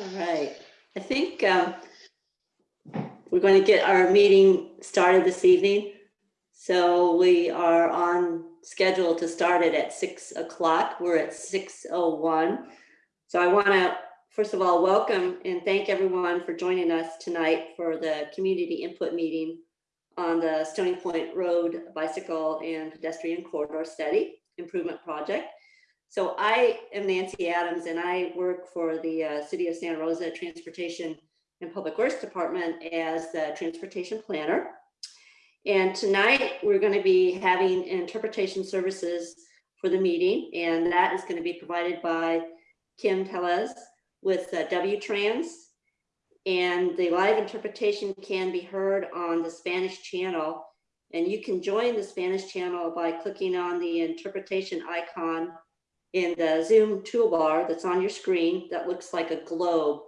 All right, I think um, we're going to get our meeting started this evening. So we are on schedule to start it at six o'clock. We're at six oh one. So I want to, first of all, welcome and thank everyone for joining us tonight for the community input meeting on the Stony Point Road Bicycle and Pedestrian Corridor Study Improvement Project. So I am Nancy Adams and I work for the uh, City of Santa Rosa Transportation and Public Works Department as the transportation planner. And tonight we're going to be having interpretation services for the meeting and that is going to be provided by Kim Tellez with uh, W-Trans. And the live interpretation can be heard on the Spanish channel. And you can join the Spanish channel by clicking on the interpretation icon in the Zoom toolbar that's on your screen that looks like a globe.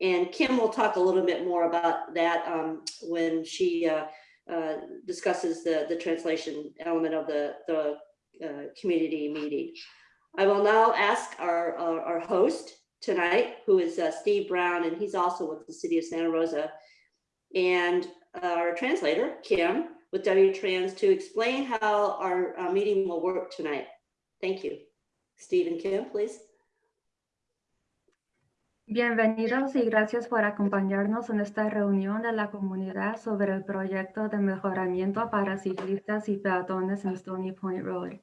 And Kim will talk a little bit more about that um, when she uh, uh, discusses the, the translation element of the, the uh, community meeting. I will now ask our, our, our host tonight, who is uh, Steve Brown, and he's also with the City of Santa Rosa, and our translator, Kim, with W-Trans, to explain how our uh, meeting will work tonight. Thank you. Stephen Kim, please. Bienvenidos y gracias por acompañarnos en esta reunión de la comunidad sobre el proyecto de mejoramiento para ciclistas y peatones en Stony Point Road.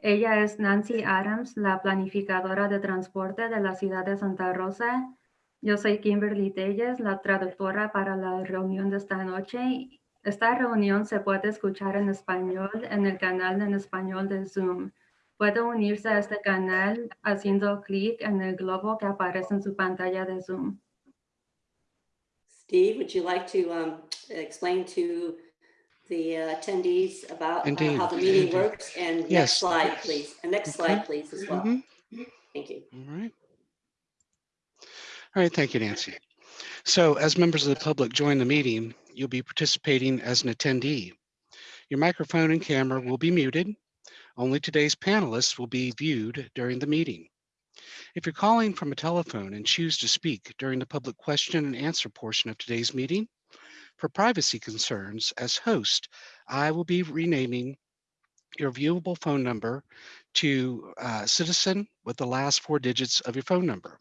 Ella es Nancy Adams, la planificadora de transporte de la ciudad de Santa Rosa. Yo soy Kimberly Telles, la traductora para la reunión de esta noche. Esta reunión se puede escuchar en español en el canal en español de Zoom. Puede unirse a este canal haciendo clic en el globo que aparece en su pantalla de Zoom. Steve, would you like to um, explain to the uh, attendees about uh, how the meeting indeed. works? And next slide, please. And next slide, please, as well. Mhm. Thank you. All right. All right, thank you, Nancy. So as members of the public join the meeting, you'll be participating as an attendee. Your microphone and camera will be muted. Only today's panelists will be viewed during the meeting. If you're calling from a telephone and choose to speak during the public question and answer portion of today's meeting, for privacy concerns, as host, I will be renaming your viewable phone number to uh, citizen with the last four digits of your phone number.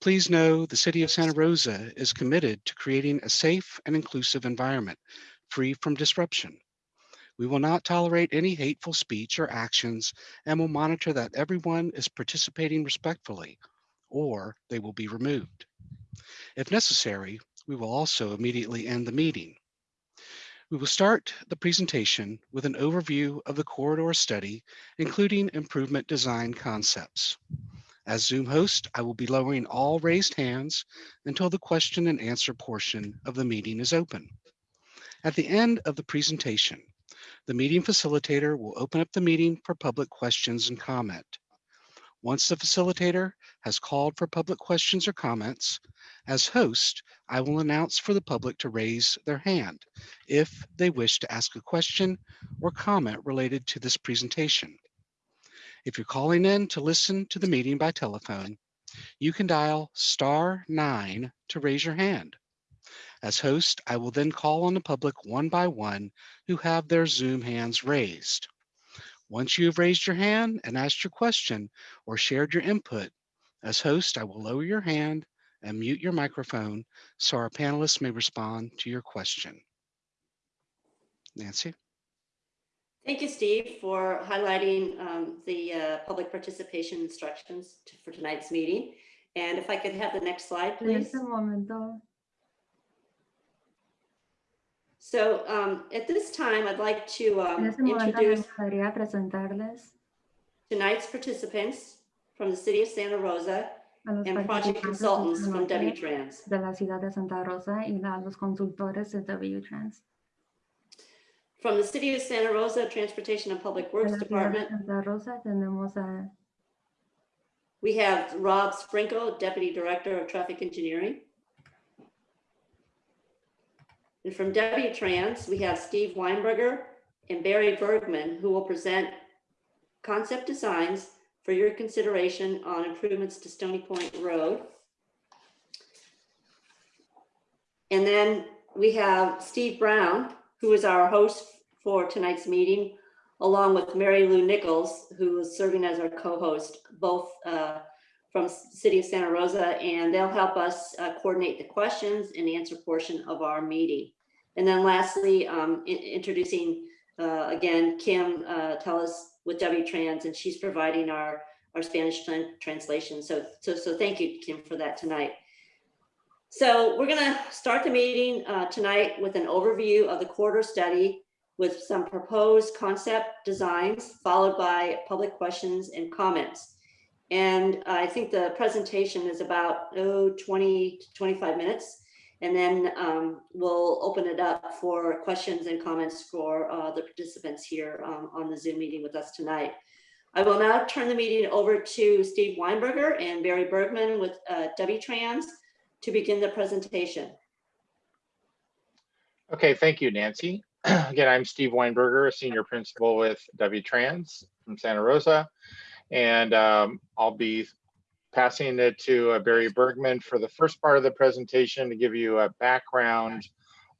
Please know the City of Santa Rosa is committed to creating a safe and inclusive environment free from disruption. We will not tolerate any hateful speech or actions and will monitor that everyone is participating respectfully or they will be removed. If necessary, we will also immediately end the meeting. We will start the presentation with an overview of the corridor study, including improvement design concepts. As Zoom host, I will be lowering all raised hands until the question and answer portion of the meeting is open. At the end of the presentation, the meeting facilitator will open up the meeting for public questions and comment. Once the facilitator has called for public questions or comments, as host, I will announce for the public to raise their hand if they wish to ask a question or comment related to this presentation. If you're calling in to listen to the meeting by telephone, you can dial star nine to raise your hand. As host, I will then call on the public one by one who have their Zoom hands raised. Once you have raised your hand and asked your question or shared your input, as host, I will lower your hand and mute your microphone so our panelists may respond to your question. Nancy? Thank you, Steve, for highlighting um, the uh, public participation instructions to- for tonight's meeting. And if I could have the next slide, En please. este momento, So um, at this time, I'd like to um, este momento me introduce tonight's participants from the city of Santa Rosa and project consultants from W-Trans. de la ciudad de Santa Rosa y a los consultores de W-Trans. From the city of Santa Rosa Transportation and Public Works de Department, Santa Rosa tenemos a we have Rob Sprinkle, Deputy Director of Traffic Engineering. And from W-Trans, we have Steve Weinberger and Barry Bergman, who will present concept designs for your consideration on improvements to Stony Point Road. And then we have Steve Brown, who is our host for tonight's meeting, along with Mary Lou Nichols, who is serving as our co-host, both uh, from City of Santa Rosa, and they'll help us uh, coordinate the questions and answer portion of our meeting. And then lastly, um, in- introducing uh, again, Kim uh, Tellis with W-Trans, and she's providing our, our Spanish tran- translation. So, so, so thank you, Kim, for that tonight. So we're gonna start the meeting uh, tonight with an overview of the corridor study with some proposed concept designs, followed by public questions and comments. And I think the presentation is about, oh, 20 to 25 minutes. And then um, we'll open it up for questions and comments for uh, the participants here um, on the Zoom meeting with us tonight. I will now turn the meeting over to Steve Weinberger and Barry Bergman with uh, W-Trans to begin the presentation. Okay, thank you, Nancy. Again, I'm Steve Weinberger, a senior principal with W-Trans from Santa Rosa. And um, I'll be passing it to uh, Barry Bergman for the first part of the presentation to give you a background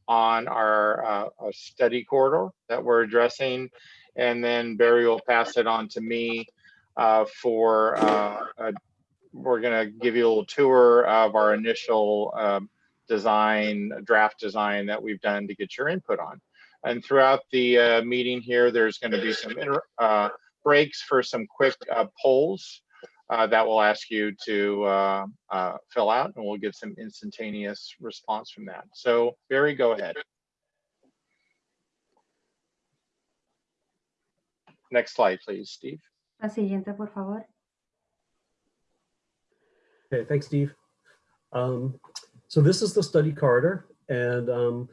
on our uh, uh, study corridor that we're addressing. And then Barry will pass it on to me uh, for, uh, uh, we're gonna give you a little tour of our initial um, design, draft design that we've done to get your input on. And throughout the uh, meeting here, there's gonna be some uh, breaks for some quick uh, polls uh, that will ask you to uh, uh, fill out and we'll get some instantaneous response from that. So Barry, go ahead. Next slide, please, Steve. La siguiente, por favor. Okay, thanks, Steve. Um, so this is the study corridor, and um,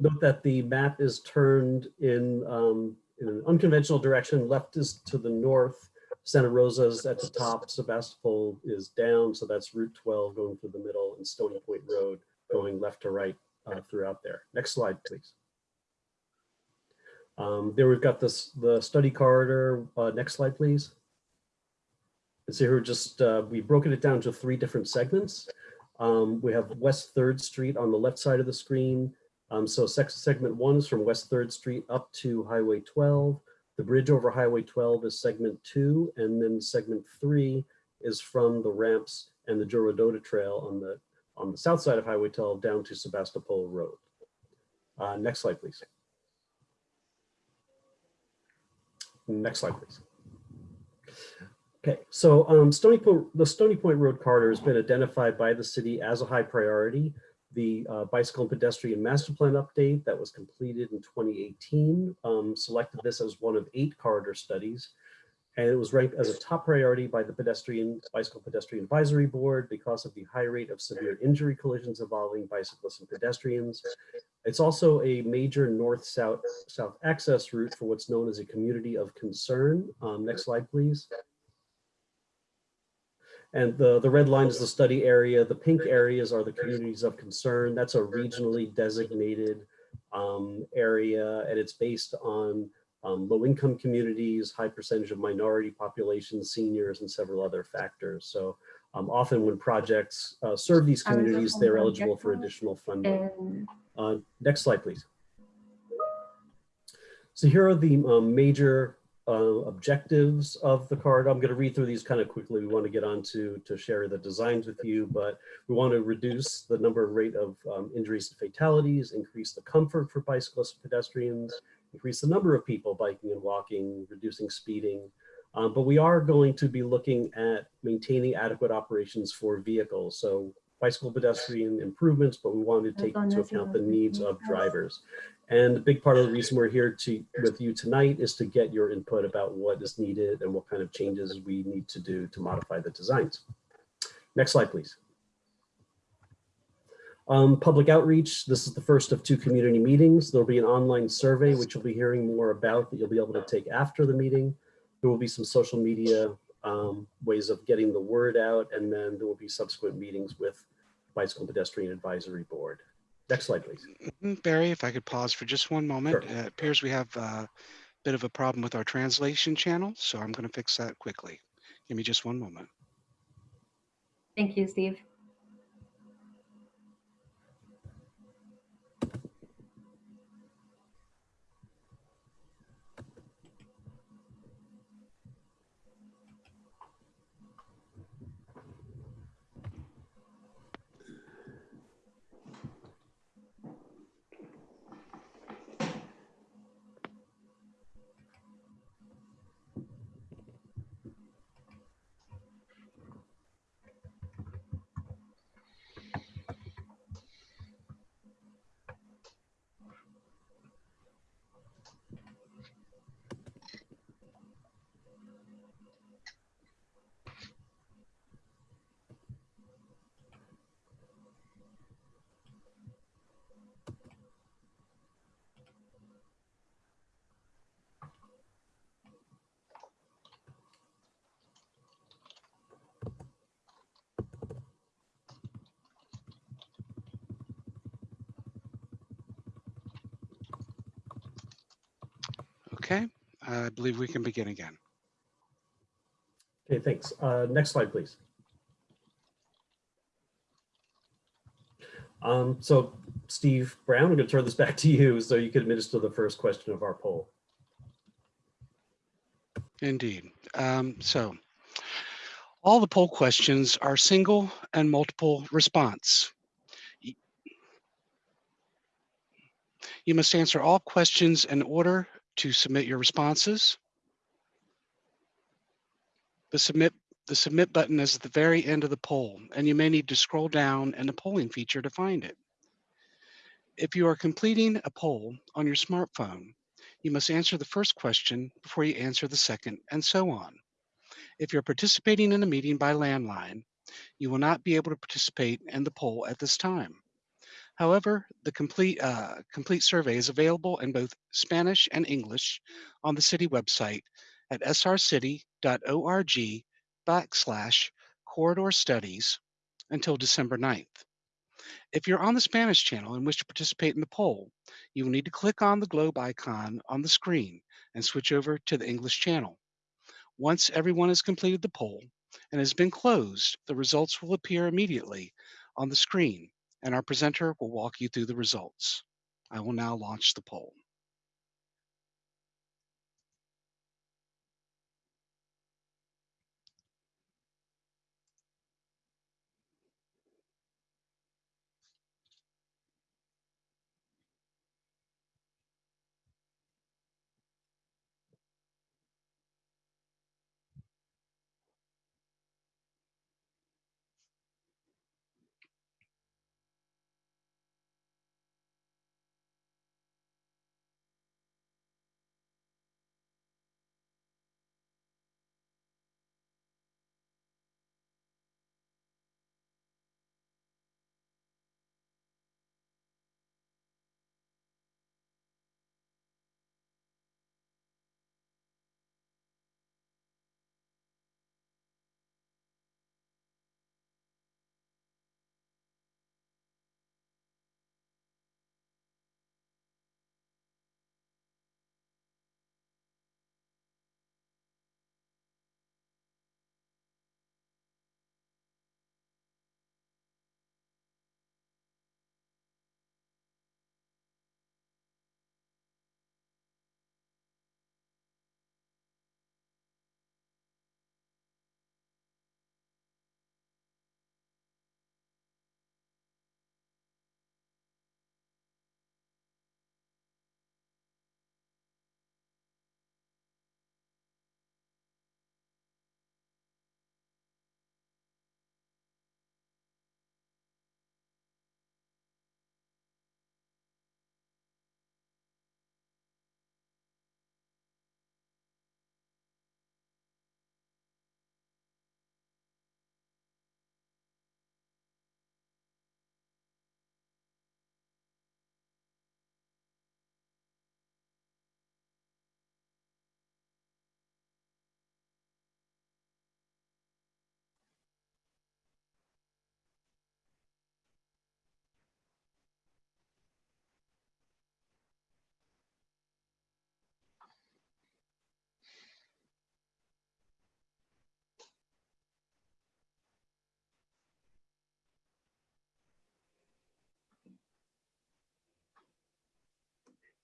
note that the map is turned in, um, in an unconventional direction. Left is to the north, Santa Rosa's at the top, Sebastopol is down, so that's Route 12 going through the middle, and Stony Point Road going left to right uh, throughout there. Next slide, please. Um, there we've got this the study corridor. Uh, next slide, please. And so here just, uh, we've broken it down to three different segments. Um, we have West Third Street on the left side of the screen. Um, so segment one is from West Third Street up to Highway 12. The bridge over Highway 12 is segment two, and then segment three is from the ramps and the Joe Rodota Trail on the on the south side of Highway 12 down to Sebastopol Road. Uh, next slide, please. Next slide, please. Okay, so um, Stony Point, the Stony Point Road corridor has been identified by the city as a high priority. The uh, bicycle and pedestrian master plan update that was completed in 2018 um, selected this as one of eight corridor studies. And it was ranked as a top priority by the pedestrian bicycle pedestrian advisory board because of the high rate of severe injury collisions involving bicyclists and pedestrians. It's also a major north-south south access route for what's known as a community of concern. Um, next slide, please. And the, the red line is the study area. The pink areas are the communities of concern. That's a regionally designated um, area, and it's based on um, low-income communities, high percentage of minority populations, seniors, and several other factors. So um, often when projects uh, serve these communities, they're eligible for additional funding. Uh, next slide, please. So here are the um, major uh, objectives of the card. I'm going to read through these kind of quickly. We want to get on to, to share the designs with you, but we want to reduce the number rate of um, injuries and fatalities, increase the comfort for bicyclists and pedestrians, increase the number of people biking and walking, reducing speeding. Um, but we are going to be looking at maintaining adequate operations for vehicles. So bicycle pedestrian improvements, but we wanted to take into account the needs of drivers. And a big part of the reason we're here to with you tonight is to get your input about what is needed and what kind of changes we need to do to modify the designs. Next slide, please. Um, public outreach, this is the first of two community meetings. There'll be an online survey, which you'll be hearing more about that you'll be able to take after the meeting. There will be some social media um, ways of getting the word out, and then there will be subsequent meetings with Bicycle Pedestrian Advisory Board. Next slide, please. Mm, Barry, if I could pause for just one moment. Sure. Uh, It appears we have a bit of a problem with our translation channel, so I'm going to fix that quickly. Give me just one moment. Thank you, Steve. Okay, I believe we can begin again. Okay, thanks. Uh, Next slide, please. Um, So Steve Brown, I'm going to turn this back to you so you can administer the first question of our poll. Indeed. Um, so all the poll questions are single and multiple response. You must answer all questions in order to submit your responses. The submit the submit button is at the very end of the poll, and you may need to scroll down in the polling feature to find it. If you are completing a poll on your smartphone, you must answer the first question before you answer the second, and so on. If you're participating in a meeting by landline, you will not be able to participate in the poll at this time. However, the complete, uh, complete survey is available in both Spanish and English on the city website at srcity.org backslash corridor studies until December 9th. If you're on the Spanish channel and wish to participate in the poll, you will need to click on the globe icon on the screen and switch over to the English channel. Once everyone has completed the poll and has been closed, the results will appear immediately on the screen and our presenter will walk you through the results. I will now launch the poll.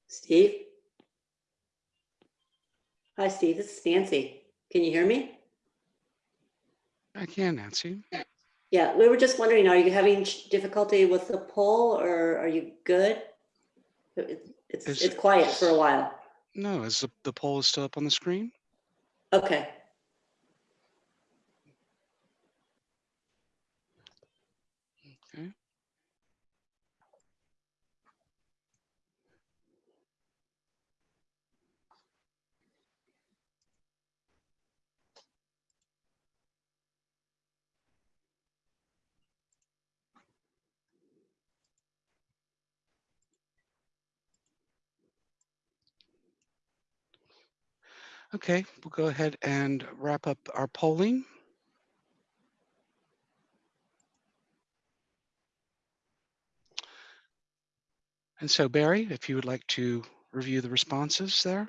Steve? Hi, Steve. This is Nancy. Can you hear me? I can, Nancy. Yeah, we were just wondering, are you having difficulty with the poll or are you good? It's, Is- it's quiet for a while. No, is the, the poll is still up on the screen? Okay. Okay. Okay, we'll go ahead and wrap up our polling. And so Barry, if you would like to review the responses there.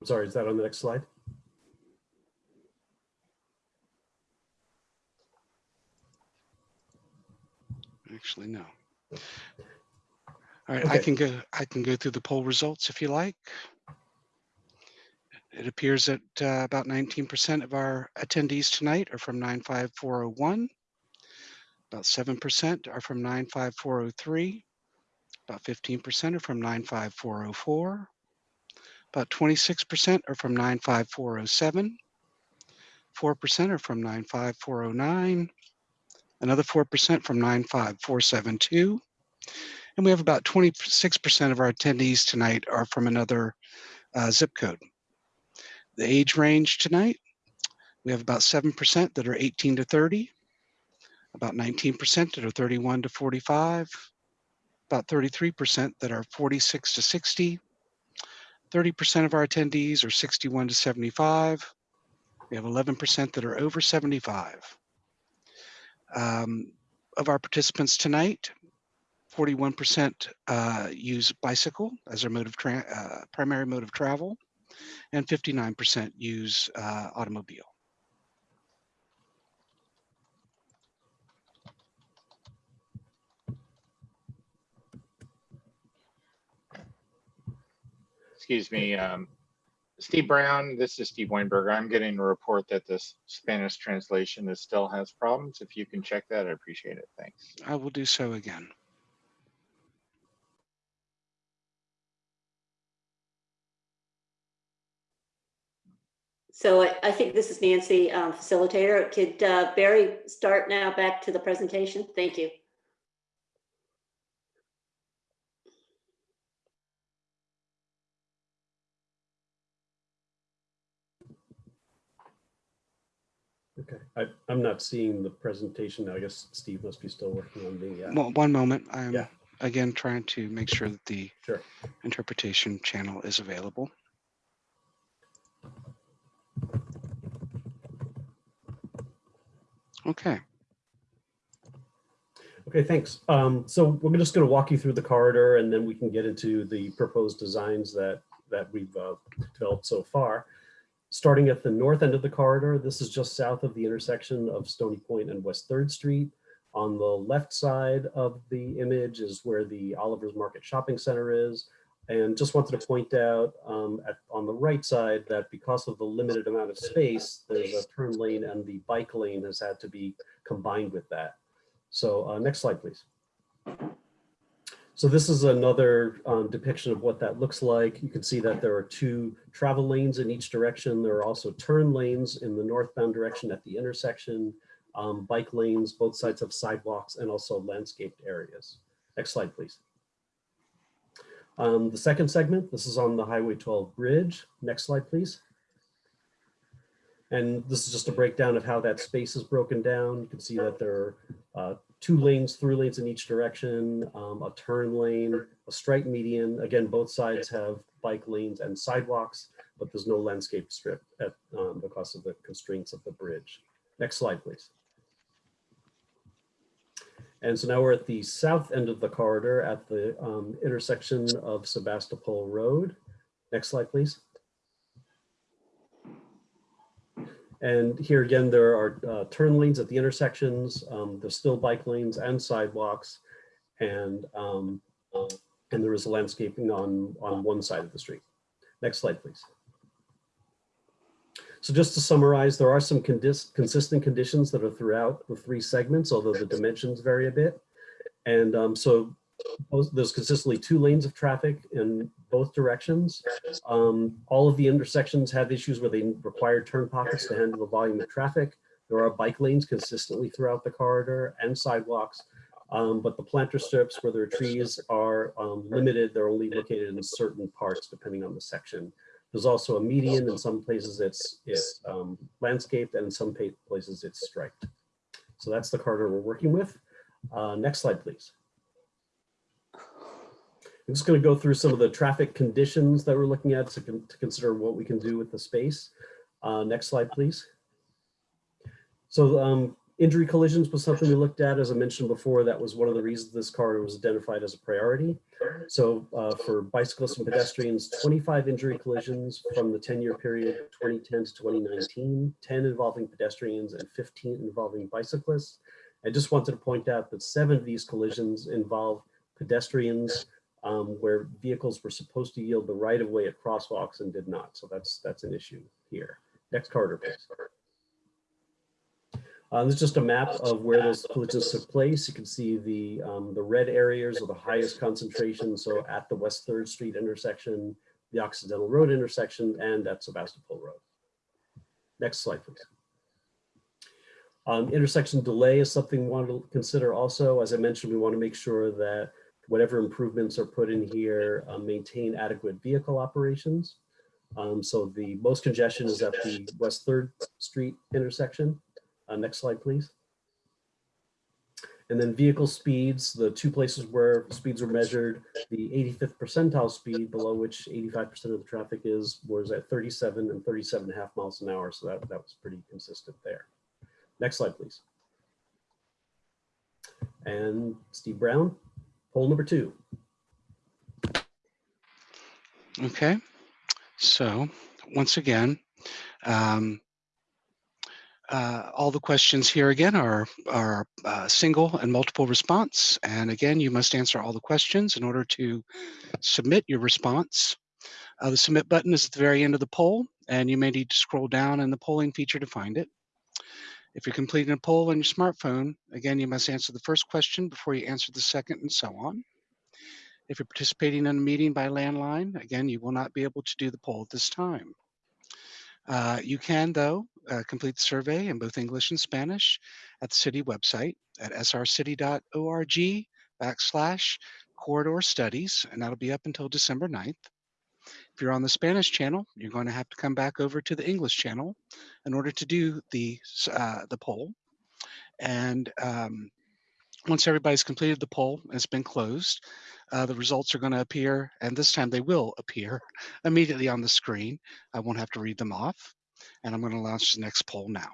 I'm sorry, is that on the next slide? Actually, no. All right, I can go, I can go through the poll results if you like. It appears that uh, about 19% of our attendees tonight are from 95401. About 7% are from 95403. About 15% are from 95404. About 26% are from 95407. 4% are from 95409. Another 4% from 95472. And we have about 26% of our attendees tonight are from another uh, zip code. The age range tonight, we have about 7% that are 18 to 30, about 19% that are 31 to 45, about 33% that are 46 to 60, 30% of our attendees are 61 to 75. We have 11% that are over 75. Um, of our participants tonight, 41% uh, use bicycle as their mode of uh, primary mode of travel, and 59% use uh, automobile. Excuse me, um, Steve Brown, this is Steve Weinberger. I'm getting a report that this Spanish translation is still has problems. If you can check that, I appreciate it. Thanks. I will do so again. So I, I think this is Nancy, um, facilitator. Could uh, Barry start now back to the presentation? Thank you. Okay, I, I'm not seeing the presentation. I guess Steve must be still working on the, uh, One, one moment. I'm Yeah. again trying to make sure that the sure. interpretation channel is available. Okay. Okay, thanks. Um, so we're just going to walk you through the corridor and then we can get into the proposed designs that, that we've uh, developed so far. Starting at the north end of the corridor, this is just south of the intersection of Stony Point and West Third Street. On the left side of the image is where the Oliver's Market Shopping Center is. And just wanted to point out um, at, on the right side that because of the limited amount of space, there's a turn lane and the bike lane has had to be combined with that. So uh, next slide, please. So this is another um, depiction of what that looks like. You can see that there are two travel lanes in each direction. There are also turn lanes in the northbound direction at the intersection, um, bike lanes, both sides of sidewalks and also landscaped areas. Next slide, please. Um, the second segment, this is on the Highway 12 bridge. Next slide, please. And this is just a breakdown of how that space is broken down. You can see that there are uh, two lanes, through lanes in each direction, um, a turn lane, a straight median. Again, both sides have bike lanes and sidewalks, but there's no landscape strip at, um, because of the constraints of the bridge. Next slide, please. And so now we're at the south end of the corridor at the um, intersection of Sebastopol Road. Next slide, please. And here again, there are uh, turn lanes at the intersections. Um, there's still bike lanes and sidewalks. And, um, uh, and there is landscaping on, on one side of the street. Next slide, please. So just to summarize, there are some consistent conditions that are throughout the three segments, although the dimensions vary a bit. And um, so those- there's consistently two lanes of traffic in both directions. Um, all of the intersections have issues where they require turn pockets to handle the volume of traffic. There are bike lanes consistently throughout the corridor and sidewalks. Um, but the planter strips where there are trees are um, limited. They're only located in certain parts depending on the section. There's also a median. In some places it's, it's um, landscaped and in some places it's striped. So that's the corridor we're working with. Uh, next slide, please. I'm just going to go through some of the traffic conditions that we're looking at to, con- to consider what we can do with the space. Uh, next slide, please. So um, Injury collisions was something we looked at, as I mentioned before, that was one of the reasons this corridor was identified as a priority. So uh, for bicyclists and pedestrians, 25 injury collisions from the 10-year period, 2010 to 2019, 10 involving pedestrians and 15 involving bicyclists. I just wanted to point out that seven of these collisions involve pedestrians um, where vehicles were supposed to yield the right of way at crosswalks and did not. So that's that's an issue here. Next corridor, please. Uh, this is just a map of where those collisions took place. You can see the um, the red areas are the highest concentration. So at the West Third Street intersection, the Occidental Road intersection, and at Sebastopol Road. Next slide, please. Um, intersection delay is something we want to consider also. As I mentioned, we want to make sure that whatever improvements are put in here uh, maintain adequate vehicle operations. Um, so the most congestion is at the West Third Street intersection. Uh, next slide, please. And then vehicle speeds, the two places where speeds were measured, the 85th percentile speed below which 85% of the traffic is was at 37 and 37 and a half miles an hour. So that, that was pretty consistent there. Next slide, please. And Steve Brown, poll number two. Okay, so once again, um, uh, all the questions here again are, are uh, single and multiple response. And again, you must answer all the questions in order to submit your response. Uh, the submit button is at the very end of the poll, and you may need to scroll down in the polling feature to find it. If you're completing a poll on your smartphone, again, you must answer the first question before you answer the second and so on. If you're participating in a meeting by landline, again, you will not be able to do the poll at this time. Uh, you can, though, uh, complete the survey in both English and Spanish at the city website at srcity.org backslash corridor studies, and that'll be up until December 9th. If you're on the Spanish channel, you're going to have to come back over to the English channel in order to do the, uh, the poll. And um, once everybody's completed the poll, it's been closed, uh, the results are going to appear, and this time they will appear immediately on the screen. I won't have to read them off, and I'm going to launch the next poll now.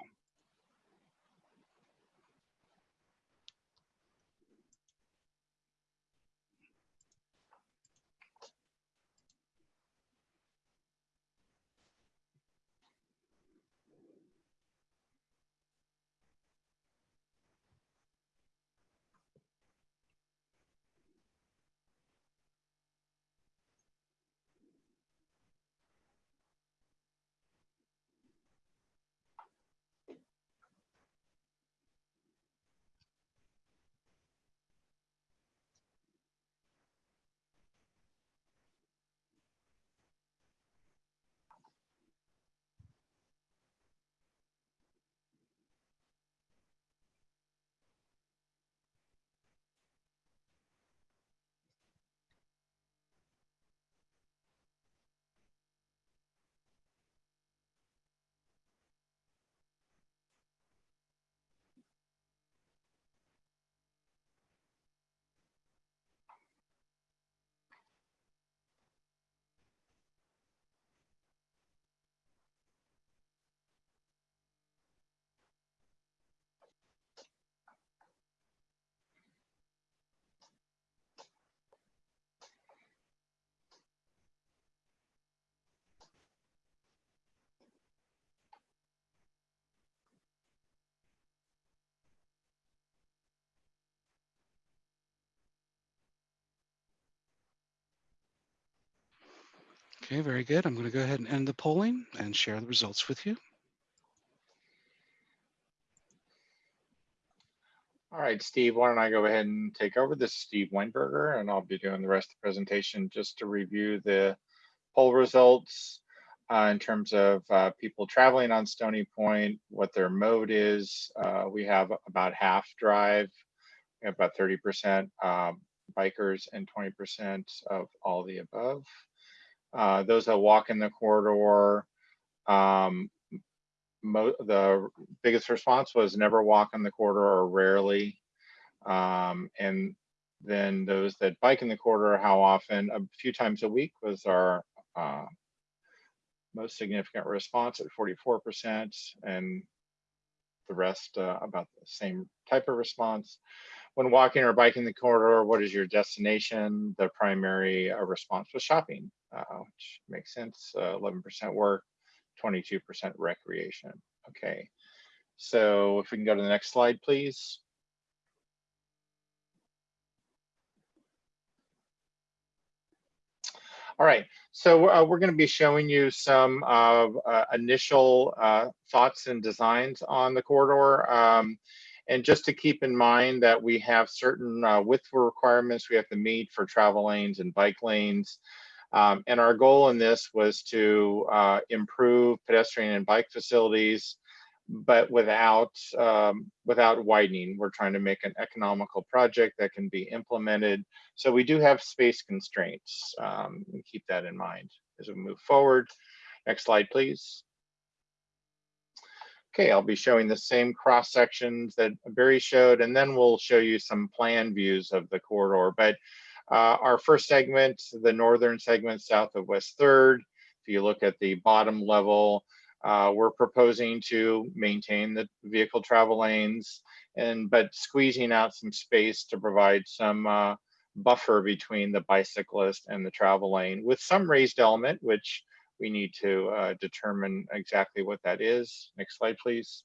Okay, very good. I'm going to go ahead and end the polling and share the results with you. All right, Steve, why don't I go ahead and take over? This is Steve Weinberger, and I'll be doing the rest of the presentation just to review the poll results uh, in terms of uh, people traveling on Stony Point, what their mode is. Uh, we have about half drive, about 30% um, bikers and 20% of all the above. Uh, those that walk in the corridor, um, the biggest response was never walk in the corridor or rarely. Um, and then those that bike in the corridor, how often, a few times a week was our uh, most significant response at 44%. And the rest uh, about the same type of response. When walking or biking the corridor, what is your destination? The primary uh, response was shopping, which makes sense. Uh, 11% work, 22% recreation. Okay, so if we can go to the next slide, please. All right, so uh, we're going to be showing you some uh, uh, initial uh, thoughts and designs on the corridor. Um, and just to keep in mind that we have certain uh, width requirements we have to meet for travel lanes and bike lanes. Um, and our goal in this was to uh, improve pedestrian and bike facilities, but without um, without widening. We're trying to make an economical project that can be implemented. So we do have space constraints. Um, and keep that in mind as we move forward. Next slide, please. Okay, I'll be showing the same cross sections that Barry showed, and then we'll show you some plan views of the corridor. But uh, our first segment, the northern segment south of West 3rd, if you look at the bottom level, uh, we're proposing to maintain the vehicle travel lanes and but squeezing out some space to provide some uh, buffer between the bicyclist and the travel lane with some raised element, which we need to uh, determine exactly what that is. Next slide, please.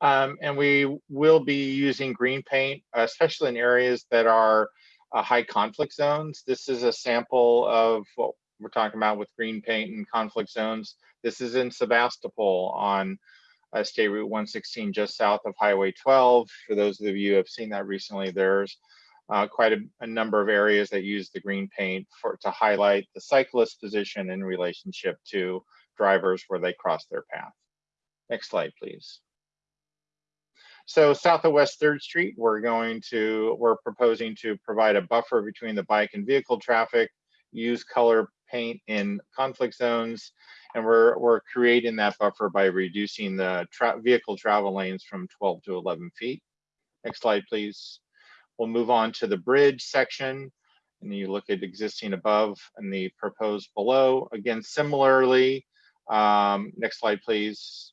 Um, and we will be using green paint, especially in areas that are uh, high conflict zones. This is a sample of what we're talking about with green paint and conflict zones. This is in Sebastopol on uh, State Route 116, just south of Highway 12. For those of you who have seen that recently, there's uh, quite a, a, number of areas that use the green paint for to highlight the cyclist position in relationship to drivers where they cross their path. Next slide, please. So south of West 3rd Street, we're going to, we're proposing to provide a buffer between the bike and vehicle traffic, use color paint in conflict zones, and we're, we're creating that buffer by reducing the tra vehicle travel lanes from 12 to 11 feet. Next slide, please. We'll move on to the bridge section and you look at existing above and the proposed below. Again, similarly, um, next slide, please.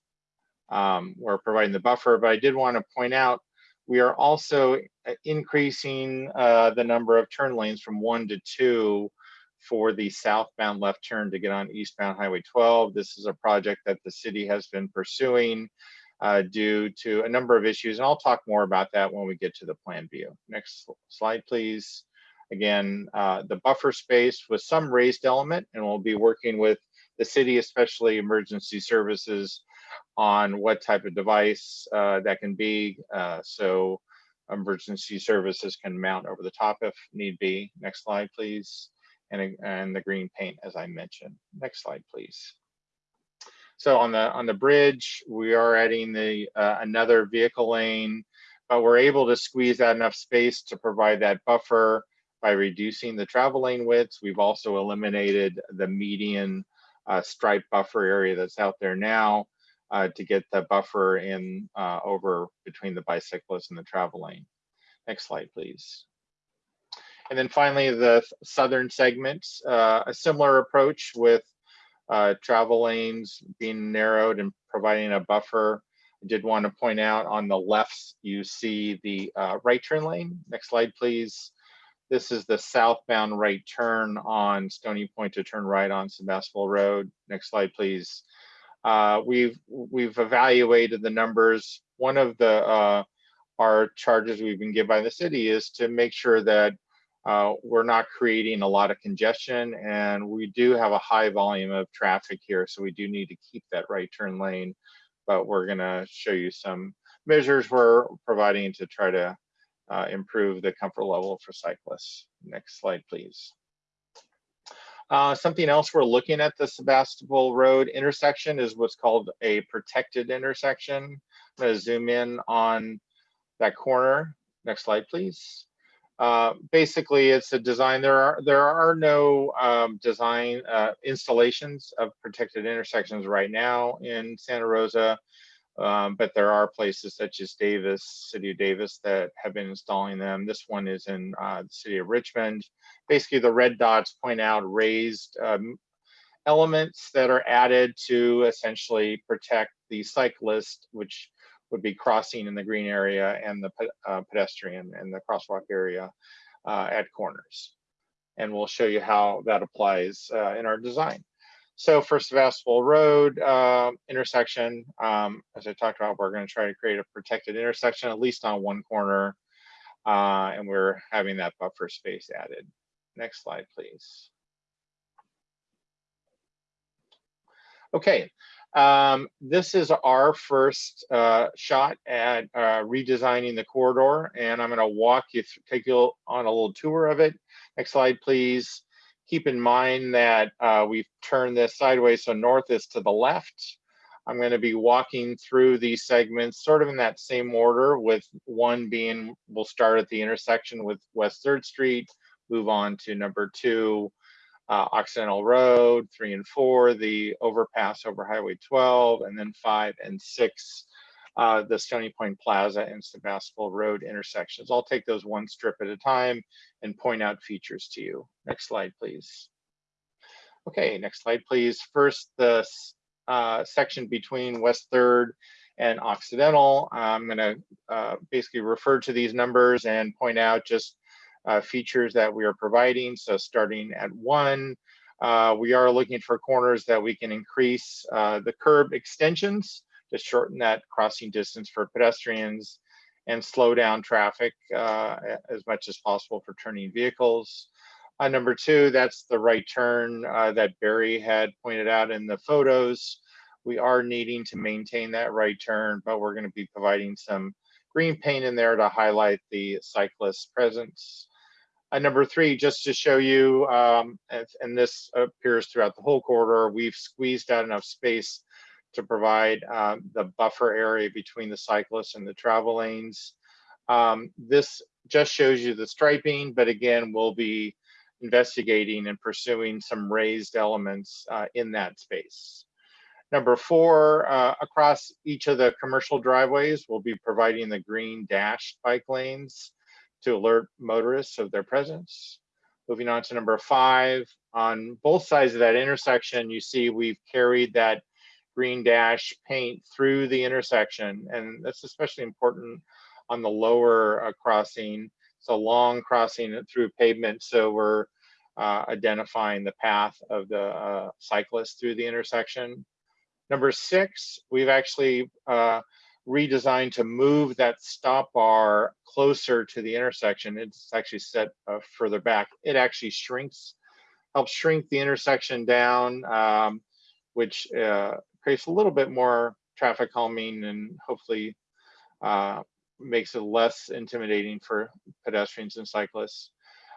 Um, we're providing the buffer, but I did want to point out we are also increasing uh, the number of turn lanes from one to two for the southbound left turn to get on eastbound Highway 12. This is a project that the city has been pursuing uh, due to a number of issues. And I'll talk more about that when we get to the plan view. Next slide, please. Again, uh, the buffer space with some raised element, and we'll be working with the city, especially emergency services, on what type of device uh, that can be. Uh, so emergency services can mount over the top if need be. Next slide, please. And, and the green paint, as I mentioned. Next slide, please. So on the on the bridge, we are adding the uh, another vehicle lane, but we're able to squeeze out enough space to provide that buffer by reducing the travel lane widths. We've also eliminated the median uh, stripe buffer area that's out there now uh, to get the buffer in uh, over between the bicyclist and the travel lane. Next slide, please. And then finally, the southern segment, uh, a similar approach with uh, travel lanes being narrowed and providing a buffer. I did want to point out on the left, you see the uh, right turn lane. Next slide, please. This is the southbound right turn on Stony Point to turn right on Sebastopol Road. Next slide, please. Uh, we've we've evaluated the numbers. One of the uh, our charges we've been given by the city is to make sure that uh, we're not creating a lot of congestion and we do have a high volume of traffic here. So we do need to keep that right turn lane, but we're gonna show you some measures we're providing to try to uh, improve the comfort level for cyclists. Next slide, please. Uh, something else we're looking at the Sebastopol Road intersection is what's called a protected intersection. I'm gonna zoom in on that corner. Next slide, please. Uh, basically, it's a design. There are there are no um, design uh, installations of protected intersections right now in Santa Rosa, um, but there are places such as Davis, City of Davis, that have been installing them. This one is in uh, the city of Richmond. Basically, the red dots point out raised um, elements that are added to essentially protect the cyclist, which would be crossing in the green area and the uh, pedestrian and the crosswalk area uh, at corners. And we'll show you how that applies uh, in our design. So for Sebastopol Road uh, intersection, um, as I talked about, we're going to try to create a protected intersection, at least on one corner. Uh, and we're having that buffer space added. Next slide, please. Okay, um, this is our first uh, shot at uh, redesigning the corridor, and I'm going to walk you through, take you on a little tour of it. Next slide, please. Keep in mind that uh, we've turned this sideways, so north is to the left. I'm going to be walking through these segments sort of in that same order, with one being we'll start at the intersection with West 3rd Street, move on to number two, uh, Occidental Road, three and four, the overpass over Highway 12, and then five and six, uh, the Stony Point Plaza and Sebastopol Road intersections. I'll take those one strip at a time and point out features to you. Next slide, please. Okay, next slide, please. First, the uh, section between West Third and Occidental. I'm going to uh, basically refer to these numbers and point out just uh, features that we are providing. So starting at one, uh, we are looking for corners that we can increase uh, the curb extensions to shorten that crossing distance for pedestrians and slow down traffic uh, as much as possible for turning vehicles. Uh, number two, that's the right turn uh, that Barry had pointed out in the photos. We are needing to maintain that right turn, but we're going to be providing some green paint in there to highlight the cyclist presence. Uh, number three, just to show you, um, and, and, this appears throughout the whole corridor, we've squeezed out enough space to provide um, the buffer area between the cyclists and the travel lanes. Um, this just shows you the striping, but again, we'll be investigating and pursuing some raised elements uh, in that space. Number four, uh, across each of the commercial driveways, we'll be providing the green dashed bike lanes to alert motorists of their presence. Moving on to number five, on both sides of that intersection, you see we've carried that green dash paint through the intersection, and that's especially important on the lower uh, crossing. It's a long crossing through pavement, so we're uh, identifying the path of the uh, cyclist through the intersection. Number six, we've actually uh, redesigned to move that stop bar closer to the intersection. It's actually set uh, further back. It actually shrinks, helps shrink the intersection down, um, which uh, creates a little bit more traffic calming and hopefully uh, makes it less intimidating for pedestrians and cyclists.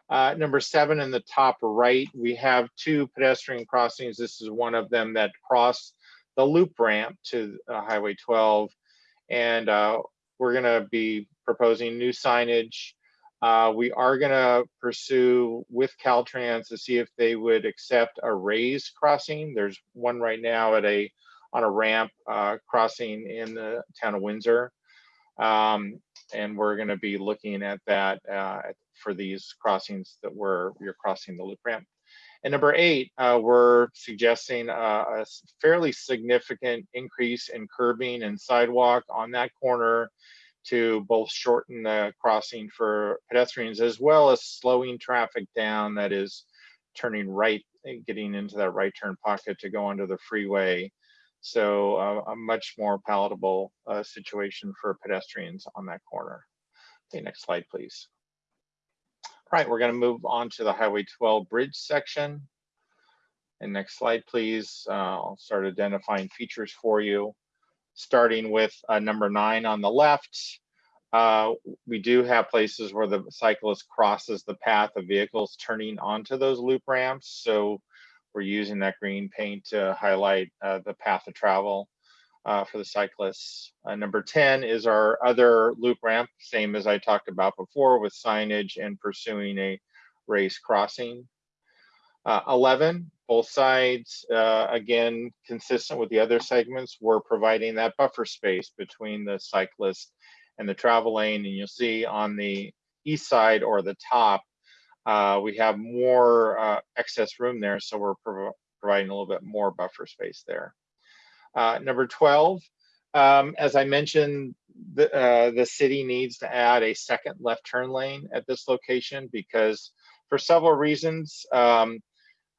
Uh, number seven in the top right, we have two pedestrian crossings. This is one of them that cross the loop ramp to uh, Highway 12. And uh, we're gonna be proposing new signage. Uh, we are gonna pursue with Caltrans to see if they would accept a raised crossing. There's one right now at a on a ramp uh, crossing in the town of Windsor. Um, and we're going to be looking at that uh, for these crossings that we're you're crossing the loop ramp. And number eight, uh, we're suggesting a, a, fairly significant increase in curbing and sidewalk on that corner to both shorten the crossing for pedestrians as well as slowing traffic down that is turning right and getting into that right turn pocket to go onto the freeway so uh, a much more palatable uh, situation for pedestrians on that corner. Okay, next slide, please. All right, we're gonna move on to the Highway 12 bridge section. And next slide, please. Uh, I'll start identifying features for you. Starting with uh, number nine on the left, uh, we do have places where the cyclist crosses the path of vehicles turning onto those loop ramps. So we're using that green paint to highlight uh, the path of travel uh, for the cyclists. Uh, number 10 is our other loop ramp, same as I talked about before with signage and pursuing a raised crossing. Uh, 11, both sides, uh, again, consistent with the other segments, we're providing that buffer space between the cyclist and the travel lane. And you'll see on the east side or the top, uh, we have more uh, excess room there, so we're prov providing a little bit more buffer space there. Uh, number 12, Um, as I mentioned, the, uh, the city needs to add a second left turn lane at this location because for several reasons, um,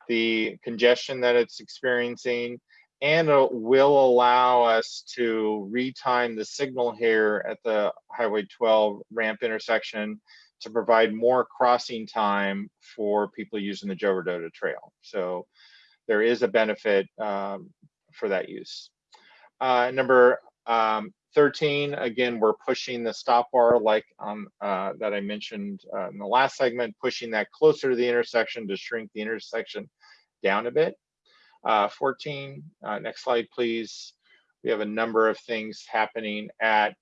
the congestion that it's experiencing and it will allow us to retime the signal here at the Highway 12 ramp intersection to provide more crossing time for people using the Joe Trail. So there is a benefit um, for that use. Uh, number um, 13, again, we're pushing the stop bar like um, uh, that I mentioned uh, in the last segment, pushing that closer to the intersection to shrink the intersection down a bit. Uh, 14, uh, next slide, please. We have a number of things happening at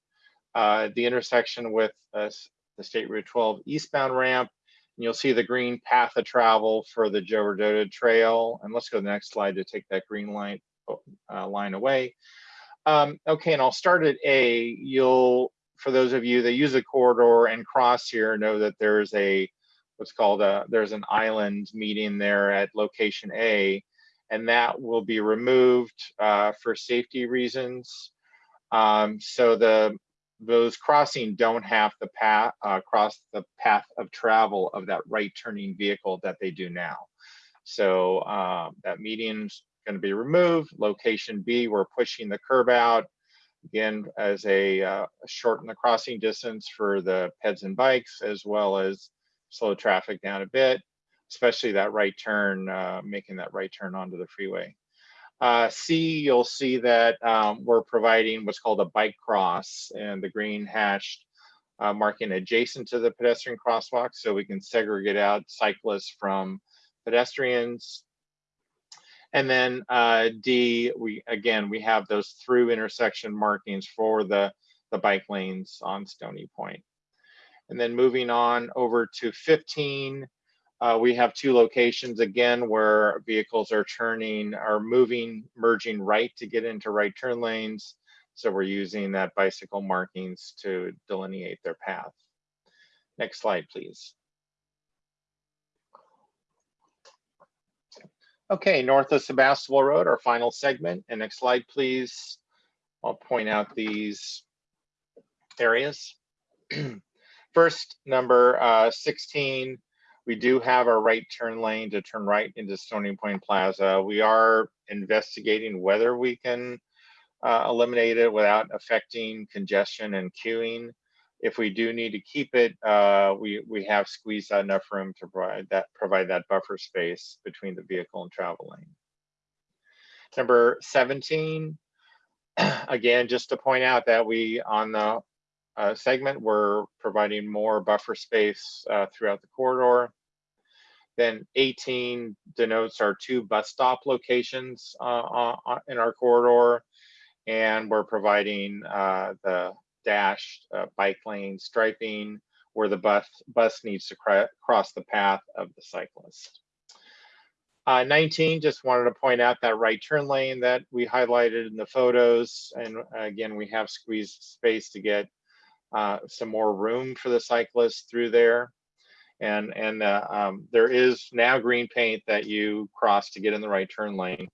uh, the intersection with the State Route 12 eastbound ramp. And you'll see the green path of travel for the Joe Rodota Trail. And let's go to the next slide to take that green line, uh, line away. Um, okay, and I'll start at A. You'll, for those of you that use the corridor and cross here, know that there's a, what's called a, there's an island median there at location A, and that will be removed uh, for safety reasons. Um, so the those crossing don't have to path uh, cross the path of travel of that right turning vehicle that they do now. So uh, that median's going to be removed. Location B, we're pushing the curb out again as a uh, shorten the crossing distance for the peds and bikes as well as slow traffic down a bit, especially that right turn, uh, making that right turn onto the freeway. Uh, C, you'll see that um, we're providing what's called a bike cross and the green hashed uh, marking adjacent to the pedestrian crosswalk so we can segregate out cyclists from pedestrians. And then uh, D, we again, we have those through intersection markings for the, the bike lanes on Stony Point. And then moving on over to 15, uh, we have two locations again where vehicles are turning, are moving, merging right to get into right turn lanes. So we're using that bicycle markings to delineate their path. Next slide, please. Okay, north of Sebastopol Road, our final segment. And next slide, please. I'll point out these areas. First, number uh, 16, we do have our right turn lane to turn right into Stony Point Plaza. We are investigating whether we can uh, eliminate it without affecting congestion and queuing. If we do need to keep it, uh, we we have squeezed out enough room to provide that provide that buffer space between the vehicle and travel lane. Number 17, again, just to point out that we on the uh, segment, we're providing more buffer space uh, throughout the corridor. Then 18 denotes our two bus stop locations uh, uh in our corridor. And we're providing uh, the dashed uh, bike lane striping where the bus, bus needs to cross the path of the cyclist. Uh, 19, just wanted to point out that right turn lane that we highlighted in the photos. And again, we have squeezed space to get uh, some more room for the cyclists through there. And, and uh, um, there is now green paint that you cross to get in the right turn lane.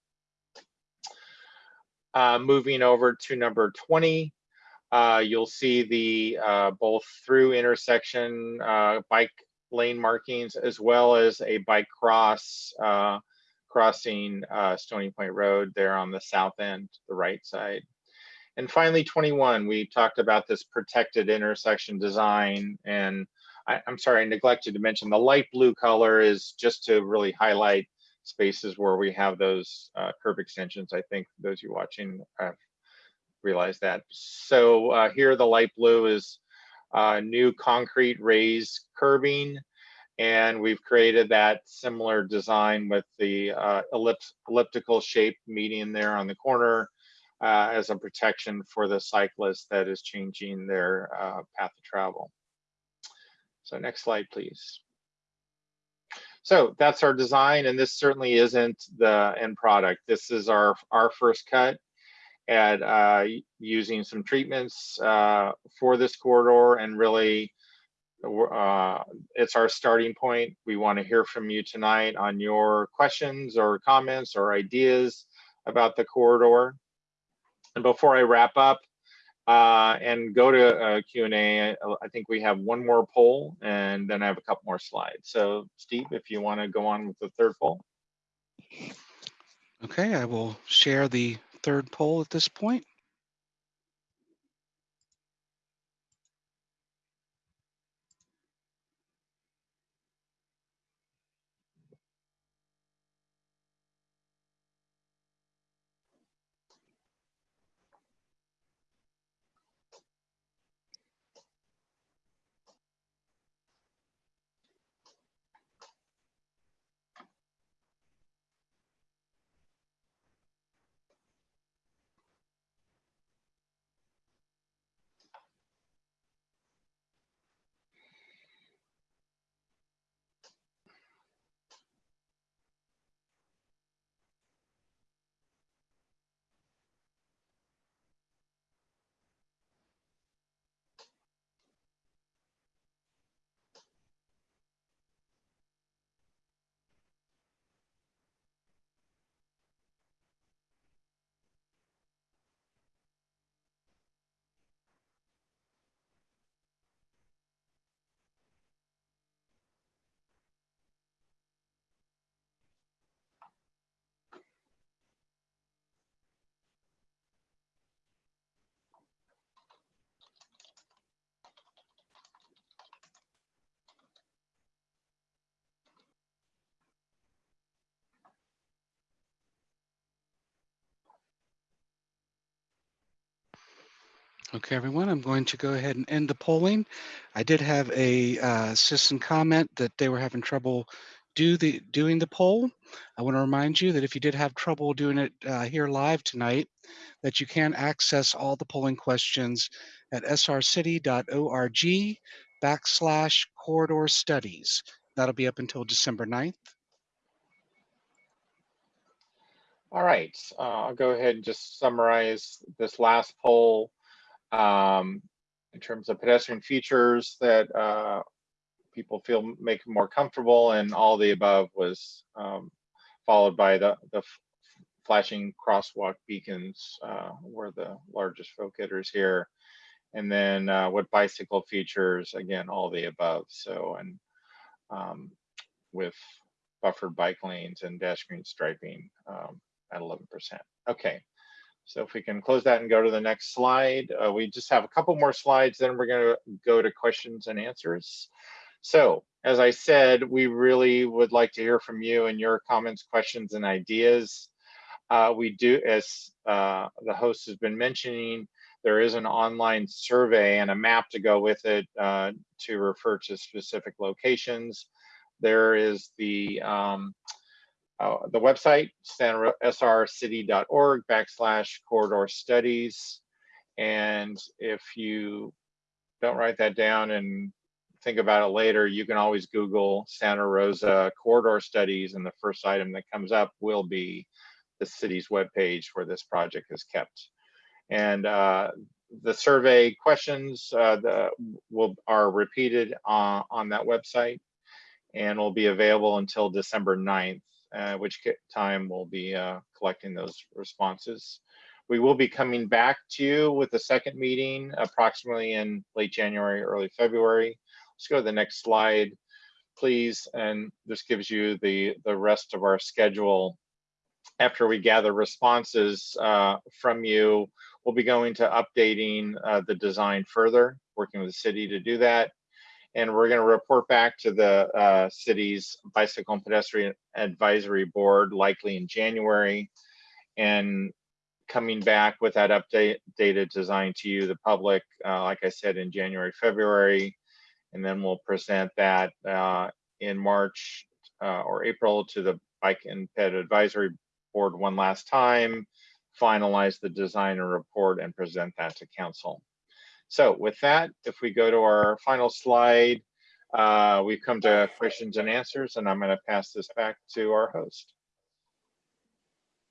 Uh, moving over to number 20, uh, you'll see the uh, both through intersection bike lane markings as well as a bike cross crossing Stony Point Road there on the south end, the right side. And finally, 21, we talked about this protected intersection design. And I, am sorry, I neglected to mention the light blue color is just to really highlight spaces where we have those uh, extensions. I think those you watching have realized that. So uh, here the light blue is uh, new concrete raised curbing. And we've created that similar design with the uh, ellips elliptical shaped median there on the corner uh, as a protection for the cyclist that is changing their uh, path of travel. So next slide, please. So that's our design, and this certainly isn't the end product. This is our, our first cut at uh, using some treatments uh, for this corridor and really uh, it's our starting point. We want to hear from you tonight on your questions or comments or ideas about the corridor. And before I wrap up, uh, and go to uh, Q&A. I, I think we have one more poll and then I have a couple more slides. So Steve, if you want to go on with the third poll. Okay, I will share the third poll at this point. Okay, everyone, I'm going to go ahead and end the polling. I did have a uh, citizen comment that they were having trouble do the doing the poll. I want to remind you that if you did have trouble doing it uh, here live tonight, that you can access all the polling questions at srcity.org backslash corridor studies. That'll be up until December 9th. All right, uh, I'll go ahead and just summarize this last poll um, in terms of pedestrian features that uh, people feel make more comfortable and all the above was um, followed by the, the flashing crosswalk beacons uh, were the largest folk hitters here. And then uh, what bicycle features, again, all the above. So, and um, with buffered bike lanes and dash green striping um, at 11%. Okay, so if we can close that and go to the next slide, uh, we just have a couple more slides, then we're gonna go to questions and answers. So as I said, we really would like to hear from you and your comments, questions, and ideas. Uh, we do, as uh, the host has been mentioning, there is an online survey and a map to go with it uh, to refer to specific locations. There is the um, uh, the website, srcity.org backslash corridor studies. And if you don't write that down and think about it later, you can always Google Santa Rosa corridor studies and the first item that comes up will be the city's webpage where this project is kept. And uh, the survey questions uh, the, will, are repeated uh, on that website and will be available until December 9th uh, which time we'll be uh, collecting those responses. We will be coming back to you with the second meeting approximately in late January, early February. Let's go to the next slide, please. And this gives you the, the rest of our schedule. After we gather responses uh, from you, we'll be going to updating uh, the design further, working with the city to do that and we're going to report back to the uh, city's bicycle and pedestrian advisory board likely in January and coming back with that update data design to you the public uh, like I said in January February and then we'll present that uh, in March uh, or April to the bike and ped advisory board one last time finalize the design and report and present that to council. So with that, if we go to our final slide, uh, we've come to questions and answers, and I'm going to pass this back to our host.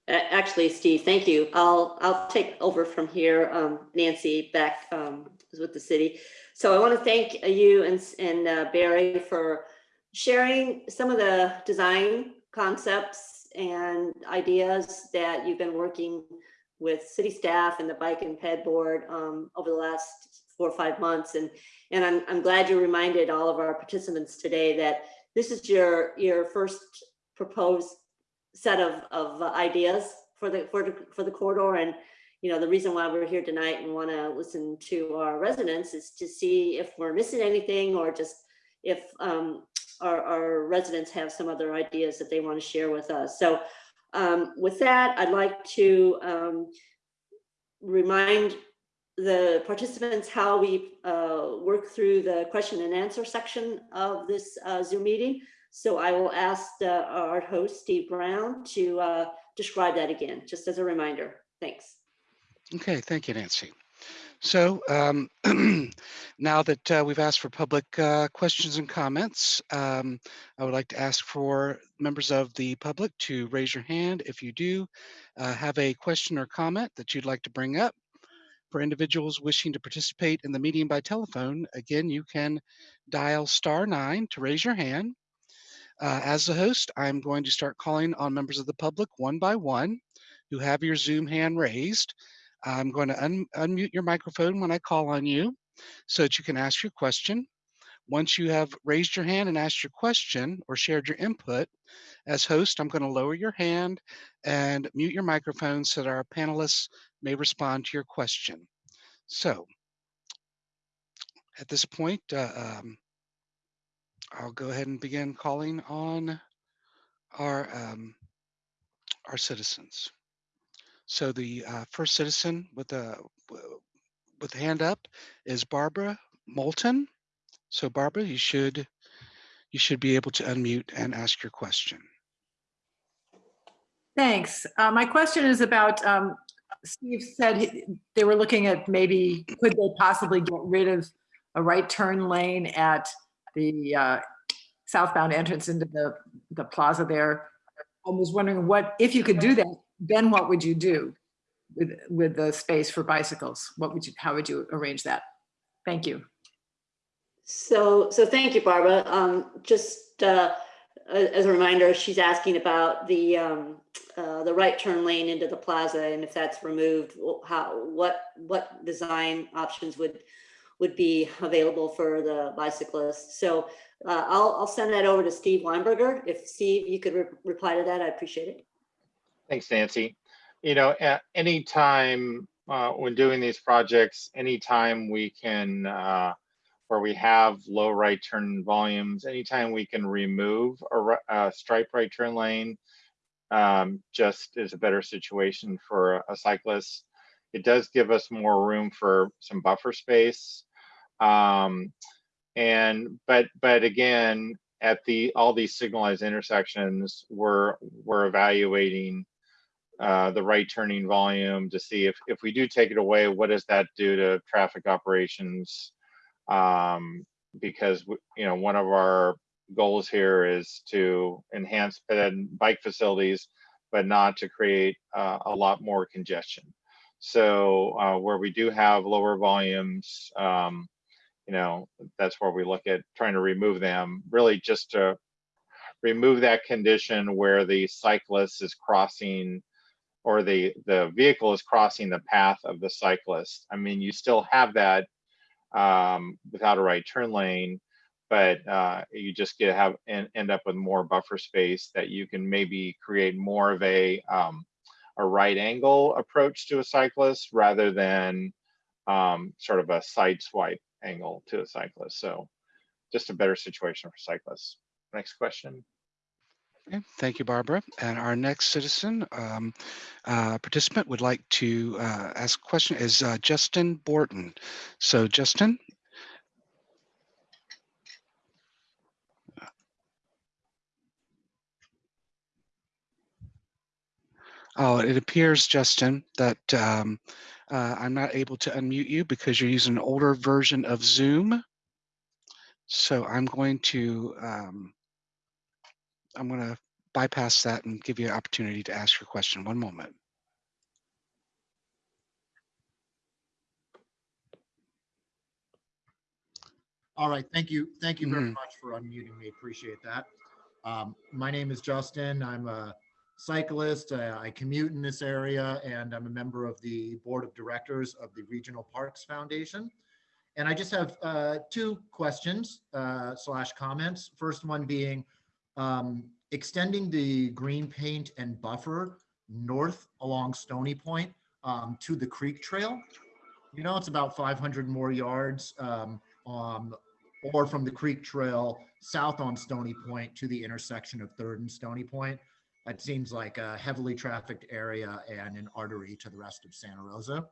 Actually, Steve, thank you. I'll I'll take over from here. Um, Nancy back um, with the city. So I want to thank you and, and uh, Barry for sharing some of the design concepts and ideas that you've been working with city staff and the bike and ped board um, over the last four or five months. And, and I'm, I'm glad you reminded all of our participants today that this is your, your first proposed set of, of ideas for the, for the, for the corridor. And, you know, the reason why we're here tonight and want to listen to our residents is to see if we're missing anything or just if um, our, our residents have some other ideas that they want to share with us. So um, with that, I'd like to um, remind the participants how we uh, work through the question and answer section of this uh, Zoom meeting. So I will ask the, our host, Steve Brown, to uh, describe that again, just as a reminder. Thanks. Okay, thank you, Nancy. So um, now that uh, we've asked for public uh, questions and comments, um, I would like to ask for members of the public to raise your hand if you do uh, have a question or comment that you'd like to bring up. For individuals wishing to participate in the meeting by telephone, again, you can dial star nine to raise your hand. Uh, as the host, I'm going to start calling on members of the public one by one who have your Zoom hand raised. I'm going to un unmute your microphone when I call on you so that you can ask your question. Once you have raised your hand and asked your question or shared your input, as host, I'm going to lower your hand and mute your microphone so that our panelists may respond to your question. So at this point, uh, um, I'll go ahead and begin calling on our um, our citizens. So the uh, first citizen with a with hand up is Barbara Moulton. So Barbara, you should you should be able to unmute and ask your question. Thanks. Uh, My question is about, um, Steve said he- they were looking at maybe, could they possibly get rid of a right turn lane at the uh, southbound entrance into the, the plaza there? I was wondering what, if you could do that, then what would you do with, with the space for bicycles? What would you, how would you arrange that? Thank you. So, so thank you, Barbara. Um, just uh, as a reminder, she's asking about the um, uh, the right turn lane into the plaza, and if that's removed, how what what design options would would be available for the bicyclists? So uh, I'll I'll send that over to Steve Weinberger. If Steve, you could re- reply to that, I appreciate it. Thanks, Nancy. You know, at any time uh, when doing these projects, anytime we can, uh, where we have low right turn volumes, anytime we can remove a, a stripe right turn lane, um, just is a better situation for a- cyclist. It does give us more room for some buffer space. Um, and, but, but again, at the, all these signalized intersections, we're, we're evaluating uh, the right turning volume to see if, if we do take it away, what does that do to traffic operations? Um, because, you know, one of our goals here is to enhance bike facilities, but not to create uh, a lot more congestion. So uh, where we do have lower volumes, um, you know, that's where we look at trying to remove them, really just to remove that condition where the cyclist is crossing or the the vehicle is crossing the path of the cyclist. I mean, you still have that um, without a right turn lane, but uh, you just get have and end up with more buffer space that you can maybe create more of a um, a right angle approach to a cyclist rather than um, sort of a side swipe angle to a cyclist. So just a better situation for cyclists. Next question. Okay, thank you, Barbara. And our next citizen um, uh, participant would like to uh, ask a question is uh, Justin Borton. So Justin, oh, it appears, Justin, that um, uh, I'm not able to unmute you because you're using an older version of Zoom. So I'm going to um, I'm going to bypass that and give you an opportunity to ask your question. One moment. All right, thank you. Thank you very Mhm. much for unmuting me. Appreciate that. Um, my name is Justin. I'm a cyclist. Uh, I commute in this area and I'm a member of the board of directors of the Regional Parks Foundation. And I just have uh, two questions uh, slash comments. First one being um, extending the green paint and buffer north along Stony Point um, to the creek trail. You know, it's about 500 more yards um, um, or from the creek trail south on Stony Point to the intersection of Third and Stony Point. That seems like a heavily trafficked area and an artery to the rest of Santa Rosa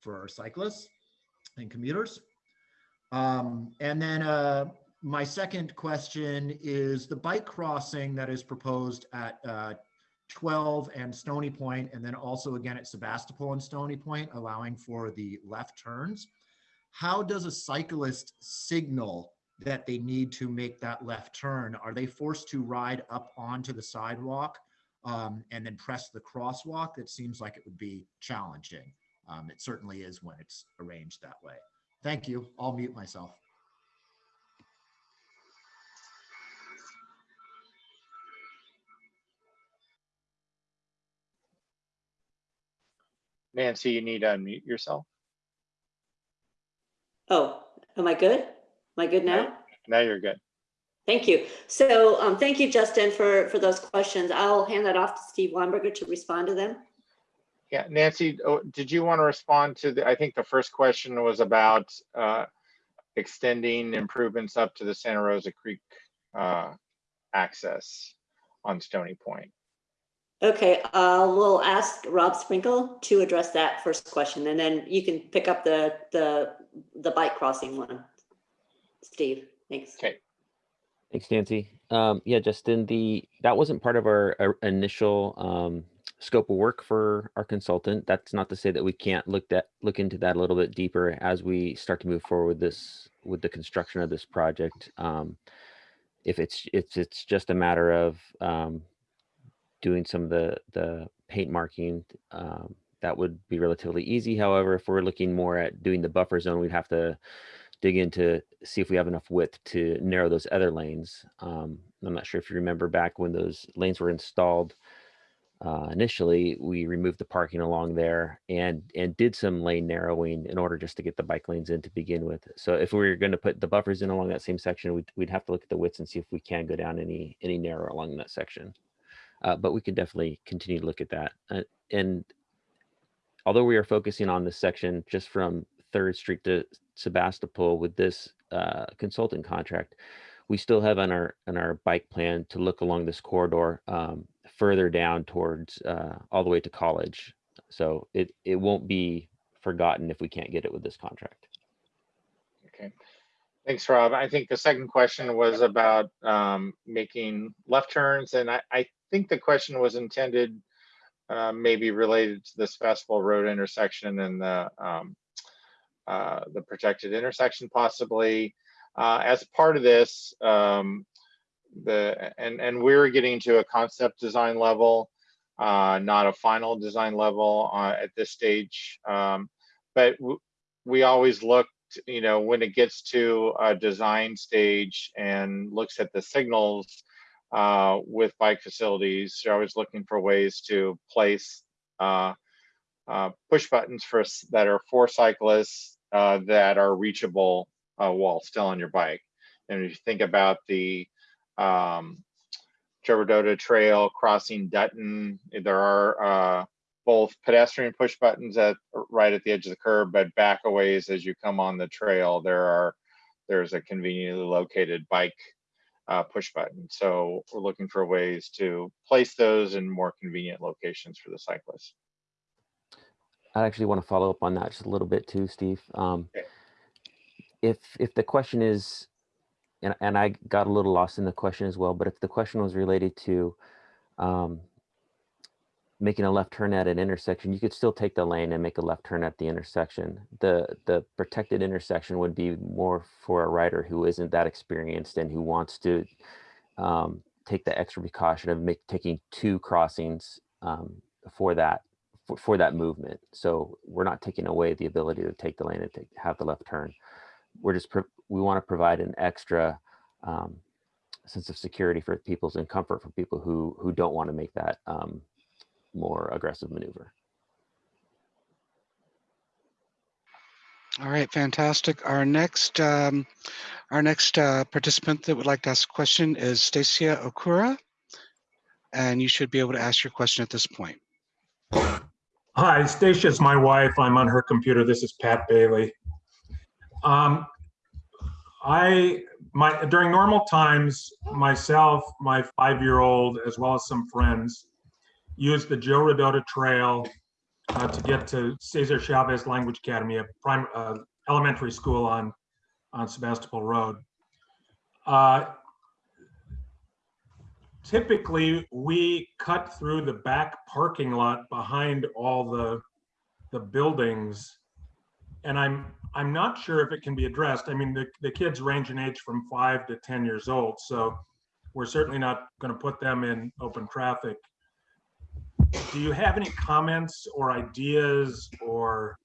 for cyclists and commuters. Um, and then uh, my second question is the bike crossing that is proposed at uh, 12 and Stony Point, and then also again at Sebastopol and Stony Point, allowing for the left turns. How does a cyclist signal that they need to make that left turn? Are they forced to ride up onto the sidewalk um, and then press the crosswalk? It seems like it would be challenging. Um, it certainly is when it's arranged that way. Thank you. I'll mute myself. Nancy, you need to unmute yourself. Oh, am I good? Am I good now? Now you're good. Thank you. So um, thank you, Justin, for, for those questions. I'll hand that off to Steve Weinberger to respond to them. Yeah, Nancy, oh, did you want to respond to the, I think the first question was about uh, extending improvements up to the Santa Rosa Creek uh, access on Stony Point. Okay, uh, we'll ask Rob Sprinkle to address that first question, and then you can pick up the, the, the bike crossing one. Steve, thanks. Okay. Thanks, Nancy. Um, yeah, Justin, the, that wasn't part of our, our initial, um, scope of work for our consultant. That's not to say that we can't look that, look into that a little bit deeper as we start to move forward with this, with the construction of this project. Um, if it's, it's, it's just a matter of, um, doing some of the, the paint marking, um, that would be relatively easy. However, if we're looking more at doing the buffer zone, we'd have to dig into see if we have enough width to narrow those other lanes. Um, I'm not sure if you remember back when those lanes were installed uh, initially, we removed the parking along there and and did some lane narrowing in order just to get the bike lanes in to begin with. So if we were going to put the buffers in along that same section, we'd, we'd have to look at the widths and see if we can go down any any narrower along that section. Uh, but we can definitely continue to look at that. Uh, and although we are focusing on this section just from Third Street to Sebastopol with this uh, consultant contract, we still have on our on our bike plan to look along this corridor um, further down towards uh, all the way to college. So it it won't be forgotten if we can't get it with this contract. Okay. Thanks, Rob. I think the second question was about um, making left turns, and I, I think the question was intended uh, maybe related to this Sebastopol Road intersection and the um, uh, the protected intersection possibly. Uh, as part of this, um, the and and we're getting to a concept design level, uh, not a final design level uh, at this stage. Um, but we always look you know, when it gets to a design stage and looks at the signals uh, with bike facilities, you're always looking for ways to place uh, uh, push buttons for that are for cyclists uh, that are reachable uh, while still on your bike. And if you think about the um, Trevor Trail crossing Dutton, there are uh, both pedestrian push buttons at right at the edge of the curb, but back a ways as you come on the trail, there are there's a conveniently located bike uh, push button. So we're looking for ways to place those in more convenient locations for the cyclists. I actually want to follow up on that just a little bit too, Steve. Um, Okay. If if the question is, and and I got a little lost in the question as well, but if the question was related to um, making a left turn at an intersection, you could still take the lane and make a left turn at the intersection. The the protected intersection would be more for a rider who isn't that experienced and who wants to um, take the extra precaution of make, taking two crossings um, for that for, for that movement. So we're not taking away the ability to take the lane and take, have the left turn. We're just we want to provide an extra um, sense of security for people's and comfort for people who who don't want to make that um, more aggressive maneuver. All right, fantastic. Our next, um, our next uh, participant that would like to ask a question is Stacia Okura. And you should be able to ask your question at this point. Hi, Stacia is my wife. I'm on her computer. This is Pat Bailey. Um, I, my, during normal times, myself, my five-year-old, as well as some friends, use the Joe Rodota Trail uh, to get to Cesar Chavez Language Academy, a prime, uh, elementary school on, on Sebastopol Road. Uh, typically we cut through the back parking lot behind all the the buildings and i'm i'm not sure if it can be addressed i mean the, the kids range in age from five to ten years old so we're certainly not going to put them in open traffic do you have any comments or ideas or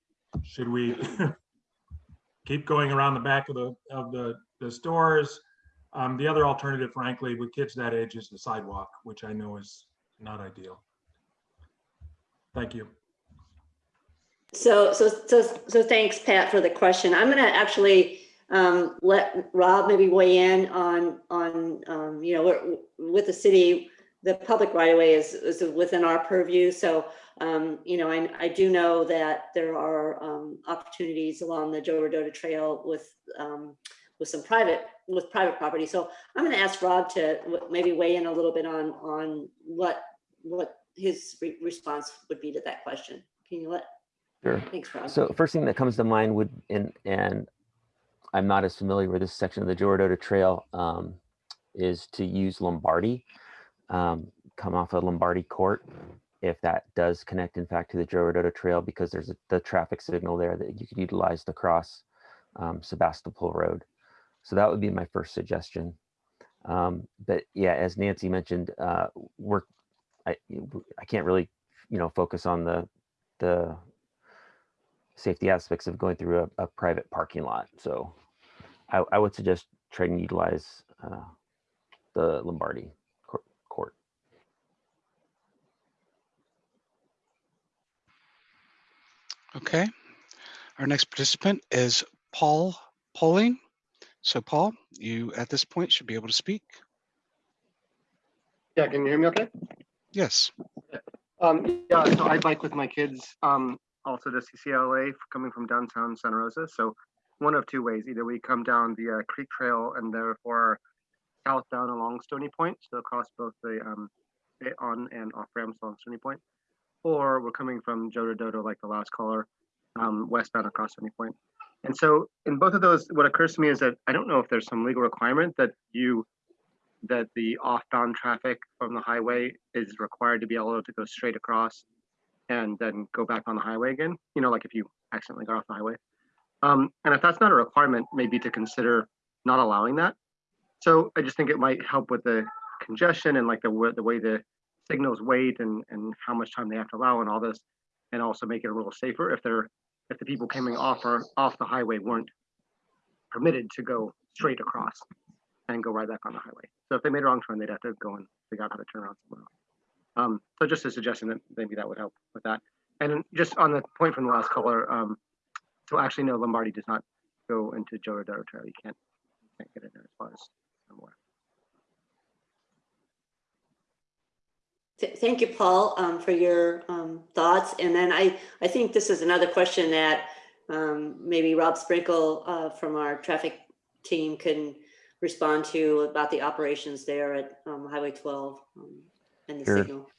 should we keep going around the back of the of the the stores um, the other alternative, frankly, with kids that age is the sidewalk, which I know is not ideal. Thank you. So, so, so, so thanks, Pat, for the question. I'm gonna actually um, let Rob maybe weigh in on, on, um, you know, with the city, the public right of way is, is within our purview. So, um, you know, I, I do know that there are um, opportunities along the Joe Rodota Trail with, um, with some private, with private property. So I'm gonna ask Rob to maybe weigh in a little bit on, on what, what his re- response would be to that question. Can you let, Sure. thanks, Rob. So first thing that comes to mind would, and, and I'm not as familiar with this section of the Joe Rodota Trail, um, is to use Lombardi, um, come off of Lombardi Court. If that does connect in fact to the Joe Rodota Trail, because there's a, the traffic signal there that you could utilize to cross um, Sebastopol Road. So that would be my first suggestion. Um, but yeah, as Nancy mentioned, uh, we're, I, I can't really, you know, focus on the, the safety aspects of going through a, a private parking lot. So I, I would suggest try and utilize uh, the Lombardi cour- court. Okay. Our next participant is Paul Poling. So Paul, you at this point should be able to speak. Yeah, can you hear me okay? Yes. Um, yeah, so I bike with my kids, um, also to CCLA coming from downtown Santa Rosa. So one of two ways, either we come down the uh, Creek Trail and therefore south down along Stony Point, so across both the um, the on and off ramps along Stony Point, or we're coming from Jodo Dodo like the last caller, um, westbound across Stony Point. And so in both of those, what occurs to me is that I don't know if there's some legal requirement that you that the off-bound traffic from the highway is required to be allowed to go straight across and then go back on the highway again, you know, like if you accidentally got off the highway. Um, and if that's not a requirement, maybe to consider not allowing that. So I just think it might help with the congestion and like the, the way the signals wait and, and how much time they have to allow and all this, and also make it a little safer if they're, if the people coming off or off the highway weren't permitted to go straight across and go right back on the highway. So if they made a wrong turn, they'd have to go and figure out how to turn around somewhere else. Um, so just a suggestion that maybe that would help with that. And just on the point from the last caller, um, so actually no, Lombardi does not go into Joe Rodota. You can't, you can't get in there as far as I'm aware. Th- Thank you, Paul, um, for your um, thoughts. And then I, I think this is another question that um, maybe Rob Sprinkle uh, from our traffic team can respond to about the operations there at um, Highway 12 um, and the Sure. signal.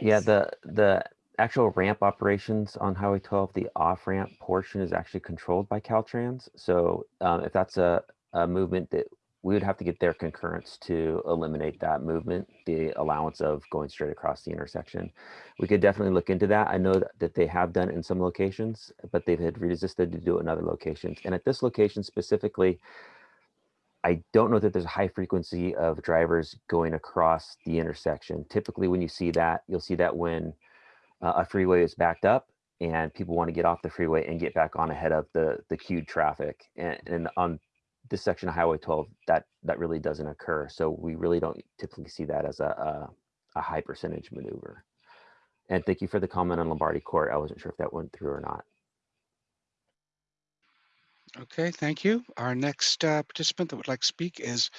Yeah, the the actual ramp operations on Highway 12, the off ramp portion is actually controlled by Caltrans. So um, if that's a, a movement that we would have to get their concurrence to eliminate that movement, the allowance of going straight across the intersection. We could definitely look into that. I know that, they have done it in some locations, but they've had resisted to do it in other locations. And at this location specifically, I don't know that there's a high frequency of drivers going across the intersection. Typically, when you see that, you'll see that when uh, a freeway is backed up and people want to get off the freeway and get back on ahead of the the queued traffic. And, and on this section of Highway 12, that that really doesn't occur. So we really don't typically see that as a, a, a high percentage maneuver. And thank you for the comment on Lombardi Court. I wasn't sure if that went through or not. Okay, thank you. Our next uh, participant that would like to speak is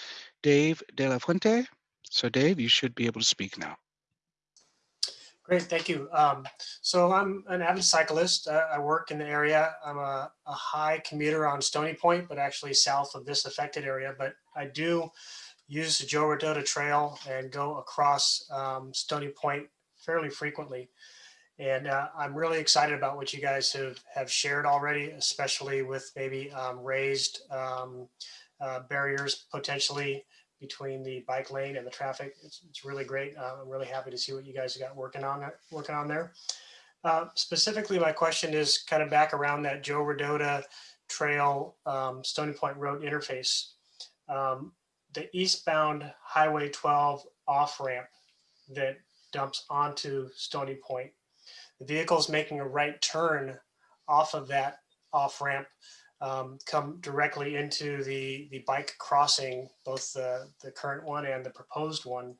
Dave De La Fuente. So Dave, you should be able to speak now. Great, thank you. Um, so I'm an avid cyclist. Uh, I work in the area. I'm a, a high commuter on Stony Point, but actually south of this affected area. But I do use the Joe Rodota Trail and go across um, Stony Point fairly frequently. And uh, I'm really excited about what you guys have, have shared already, especially with maybe um, raised um, uh, barriers potentially between the bike lane and the traffic. It's, it's really great. Uh, I'm really happy to see what you guys have got working on working on there. Uh, specifically, my question is kind of back around that Joe Rodota Trail um, Stony Point Road interface. Um, the eastbound Highway 12 off ramp that dumps onto Stony Point. The vehicles making a right turn off of that off ramp um, come directly into the, the bike crossing, both the, the current one and the proposed one.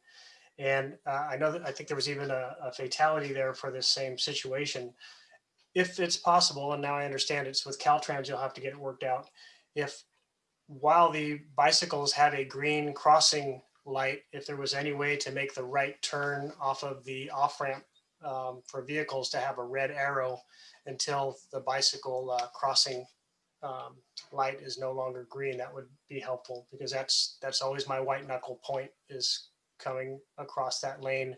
And uh, I know that I think there was even a, a fatality there for this same situation. If it's possible, and now I understand it's with Caltrans, you'll have to get it worked out. If while the bicycles have a green crossing light, if there was any way to make the right turn off of the off ramp um, for vehicles to have a red arrow until the bicycle uh, crossing um, light is no longer green, that would be helpful because that's that's always my white knuckle point is coming across that lane,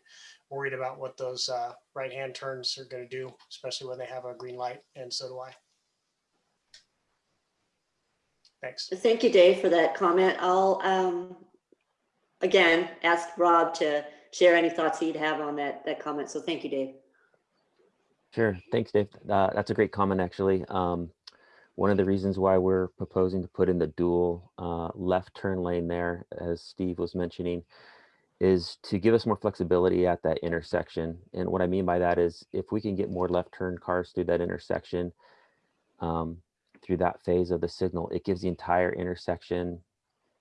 worried about what those uh, right hand turns are going to do, especially when they have a green light, and so do I. Thanks. Thank you, Dave, for that comment. I'll, um, again, ask Rob to share any thoughts he'd have on that, that comment. So thank you, Dave. Sure. Thanks, Dave. Uh, that's a great comment, actually. Um, one of the reasons why we're proposing to put in the dual uh, left turn lane there, as Steve was mentioning, is to give us more flexibility at that intersection. And what I mean by that is if we can get more left turn cars through that intersection, um, through that phase of the signal, it gives the entire intersection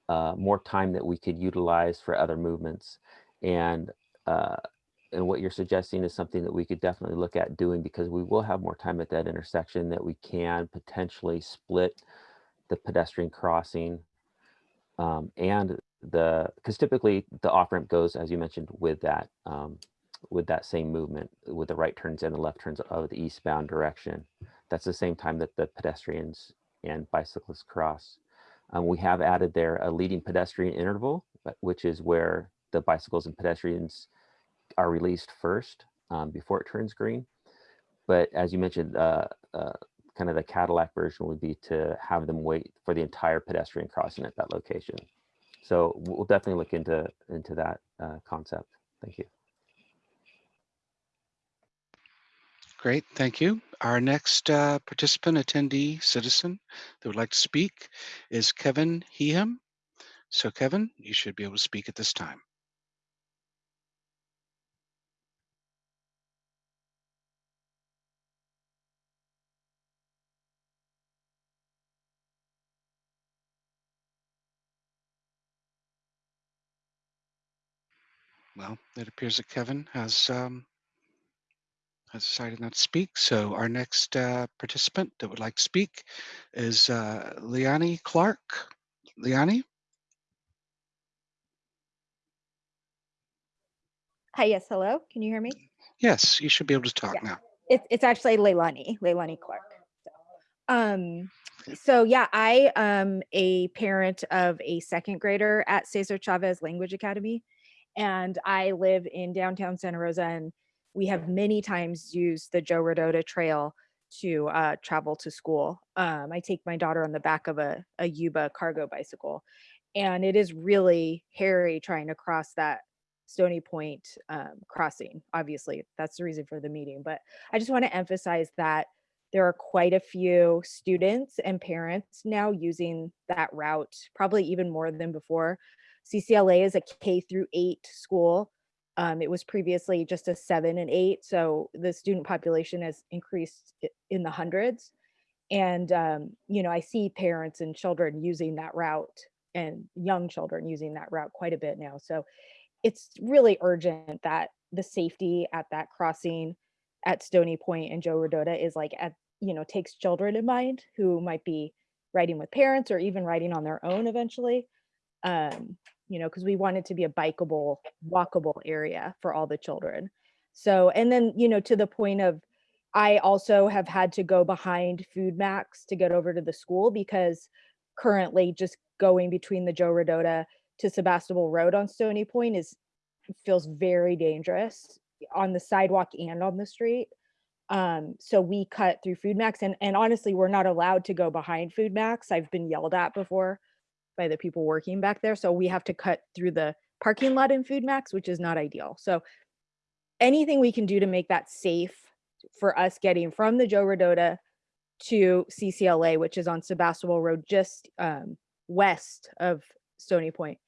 uh, more time that we could utilize for other movements. And uh, and what you're suggesting is something that we could definitely look at doing because we will have more time at that intersection that we can potentially split the pedestrian crossing um, and the because typically the off ramp goes as you mentioned with that um, with that same movement with the right turns and the left turns of the eastbound direction. That's the same time that the pedestrians and bicyclists cross. Um, we have added there a leading pedestrian interval, which is where the bicycles and pedestrians are released first um, before it turns green. But as you mentioned, uh, uh, kind of the Cadillac version would be to have them wait for the entire pedestrian crossing at that location. So we'll definitely look into into that uh, concept. Thank you. Great, thank you. Our next uh, participant, attendee, citizen that would like to speak is Kevin Heeham. So Kevin, you should be able to speak at this time. Well, it appears that Kevin has um, has decided not to speak. So our next uh, participant that would like to speak is uh, Liani Clark. Liani? Hi, yes, hello. Can you hear me? Yes, you should be able to talk Yeah. now. It's it's actually Leilani, Leilani Clark. So, um, so yeah, I am a parent of a second grader at Cesar Chavez Language Academy, and I live in downtown Santa Rosa, and we have many times used the Joe Rodota Trail to uh, travel to school. Um, I take my daughter on the back of a, a Yuba cargo bicycle, and it is really hairy trying to cross that Stony Point um, crossing. Obviously, that's the reason for the meeting. But I just want to emphasize that there are quite a few students and parents now using that route, probably even more than before. CCLA is a K through eight school. Um, it was previously just a seven and eight. So the student population has increased in the hundreds. And, um, you know, I see parents and children using that route and young children using that route quite a bit now. So it's really urgent that the safety at that crossing at Stony Point and Joe Rodota is like at, you know, takes children in mind who might be riding with parents or even riding on their own eventually. Um, you know, because we want it to be a bikeable, walkable area for all the children. So, and then, you know, to the point of, I also have had to go behind FoodMaxx to get over to the school because currently just going between the Joe Rodota to Sebastopol Road on Stony Point is feels very dangerous on the sidewalk and on the street. Um, so we cut through FoodMaxx and, and honestly, we're not allowed to go behind FoodMaxx. I've been yelled at before by the people working back there. So we have to cut through the parking lot in FoodMaxx, which is not ideal. So anything we can do to make that safe for us getting from the Joe Rodota to CCLA, which is on Sebastopol Road, just um, west of Stony Point,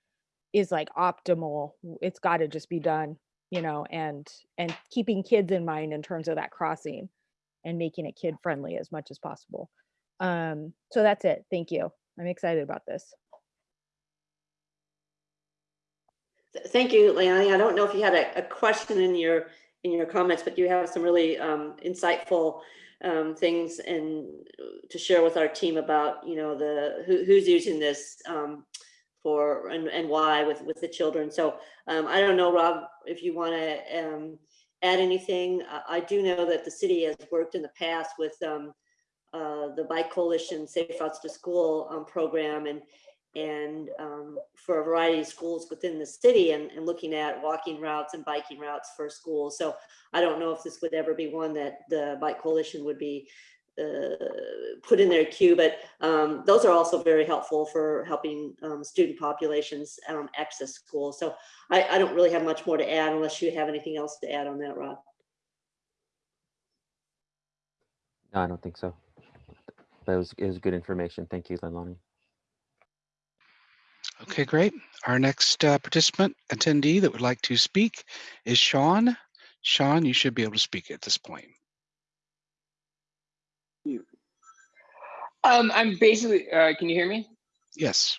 is like optimal. It's got to just be done, you know, and and keeping kids in mind in terms of that crossing and making it kid friendly as much as possible. Um, so that's it. Thank you. I'm excited about this. Th- Thank you, Leonie. I don't know if you had a, a question in your, in your comments, but you have some really um, insightful um, things and to share with our team about, you know, the, who, who's using this um, for, and, and why with, with the children. So um, I don't know, Rob, if you want to um, add anything. I, I do know that the city has worked in the past with um, uh, the Bike Coalition Safe Routes to School program and and um, for a variety of schools within the city and, and looking at walking routes and biking routes for schools. So I don't know if this would ever be one that the Bike Coalition would be uh, put in their queue, but um, those are also very helpful for helping um, student populations um, access school. So I, I don't really have much more to add unless you have anything else to add on that, Rob. No, I don't think so. It was, it was good information. Thank you, Leilani. Okay, great. Our next uh, participant attendee that would like to speak is Sean. Sean, you should be able to speak at this point. Um, I'm basically, uh, can you hear me? Yes.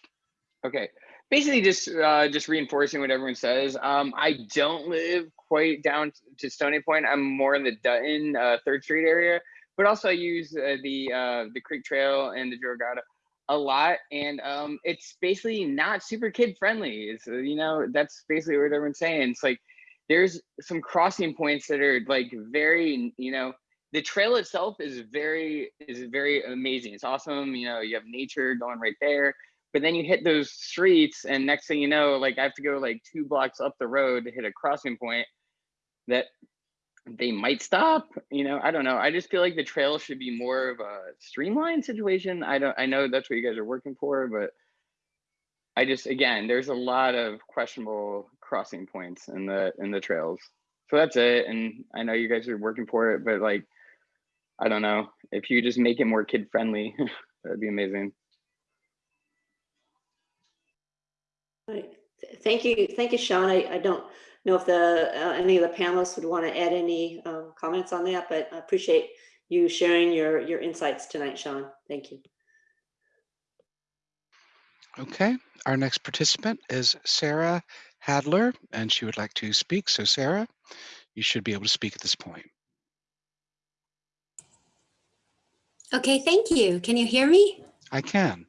Okay. Basically just, uh, just reinforcing what everyone says. Um, I don't live quite down to Stony Point. I'm more in the Dutton, uh, Third Street area, but also I use uh, the, uh, the Creek Trail and the Joe Rodota a lot. And, um, it's basically not super kid friendly. It's, uh, you know, that's basically what everyone's saying. It's like, there's some crossing points that are like very, you know, the trail itself is very is very amazing. It's awesome. You know, you have nature going right there. But then you hit those streets, and next thing you know, like I have to go like two blocks up the road to hit a crossing point that they might stop. You know, I don't know. I just feel like the trail should be more of a streamlined situation. I don't. I know that's what you guys are working for, but I just again, there's a lot of questionable crossing points in the in the trails. So that's it. And I know you guys are working for it, but like I don't know. If you just make it more kid friendly, that'd be amazing. Right. Thank you, thank you, Sean. I, I don't know if the, uh, any of the panelists would want to add any um, comments on that, but I appreciate you sharing your, your insights tonight, Sean. Thank you. Okay, our next participant is Sarah Hadler, and she would like to speak. So Sarah, you should be able to speak at this point. Okay, thank you. Can you hear me? I can.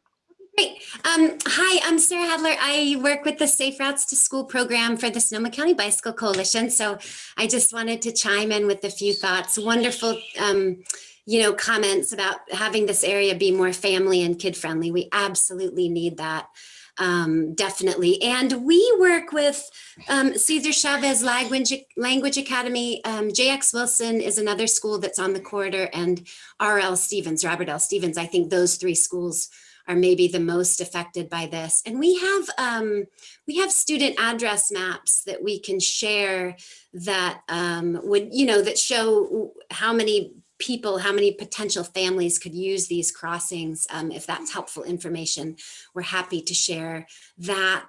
Great. Um, hi, I'm Sarah Hadler. I work with the Safe Routes to School program for the Sonoma County Bicycle Coalition. So I just wanted to chime in with a few thoughts. Wonderful, um, you know, comments about having this area be more family and kid friendly. We absolutely need that. Um, definitely. And we work with um, Cesar Chavez Language, Language Academy. Um, JX Wilson is another school that's on the corridor and RL Stevens, Robert L. Stevens. I think those three schools are maybe the most affected by this. And we have um, we have student address maps that we can share that um, would, you know, that show how many people, how many potential families could use these crossings. Um, if that's helpful information, we're happy to share that.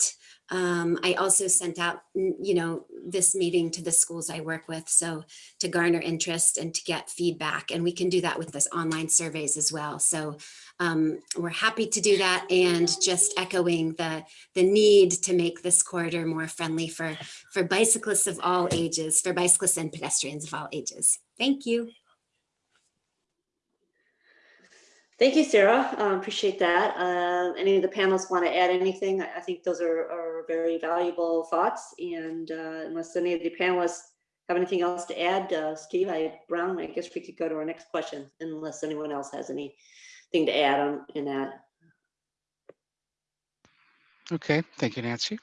Um, I also sent out, you know, this meeting to the schools I work with. So to garner interest and to get feedback. And we can do that with this online surveys as well. So um, we're happy to do that and just echoing the, the need to make this corridor more friendly for, for bicyclists of all ages, for bicyclists and pedestrians of all ages. Thank you. Thank you, Sarah. Uh, Appreciate that. Uh, Any of the panelists want to add anything? I think those are, are very valuable thoughts. And uh, unless any of the panelists have anything else to add, uh, Steve, I, Brown, I guess we could go to our next question unless anyone else has anything to add on in that. Okay, thank you, Nancy.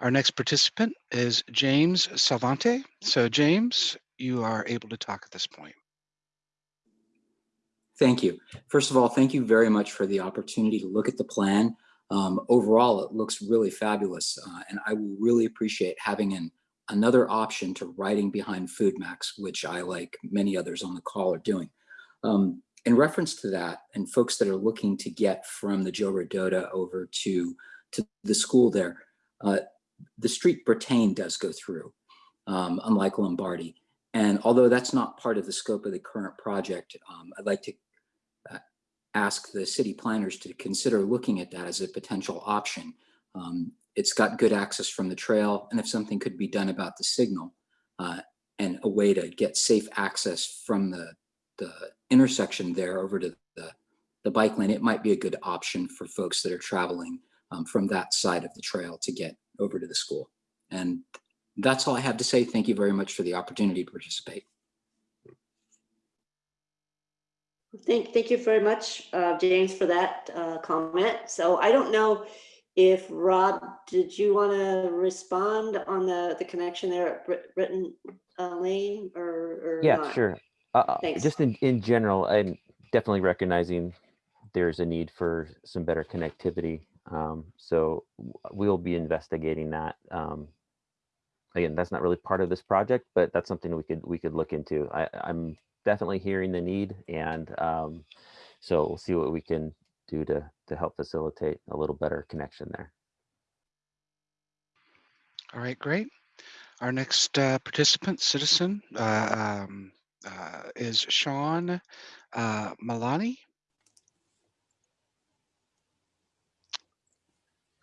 Our next participant is James Salvante. So James, you are able to talk at this point. Thank you. First of all, thank you very much for the opportunity to look at the plan. Um, overall, it looks really fabulous, uh, and I will really appreciate having an, another option to riding behind FoodMaxx, which I, like many others on the call, are doing. Um, in reference to that, and folks that are looking to get from the Joe Rodota over to, to the school there, uh, the street Bretagne does go through, um, unlike Lombardi. And although that's not part of the scope of the current project, um, I'd like to uh, ask the city planners to consider looking at that as a potential option. Um, it's got good access from the trail, and if something could be done about the signal uh, and a way to get safe access from the, the intersection there over to the, the bike lane, it might be a good option for folks that are traveling um, from that side of the trail to get over to the school. And that's all I have to say. Thank you very much for the opportunity to participate. Thank, thank you very much, uh, James, for that uh, comment. So I don't know if Rob, did you want to respond on the, the connection there at Brit- Britton uh, Lane or? or Yeah, not? sure. Uh, Thanks. just in, in general, and definitely recognizing there's a need for some better connectivity. Um, so we'll be investigating that. Um, again, that's not really part of this project, but that's something we could we could look into. I, I'm definitely hearing the need, and um, so we'll see what we can do to to help facilitate a little better connection there. All right, great. Our next uh, participant, citizen, uh, um, uh, is Sean uh, Malani.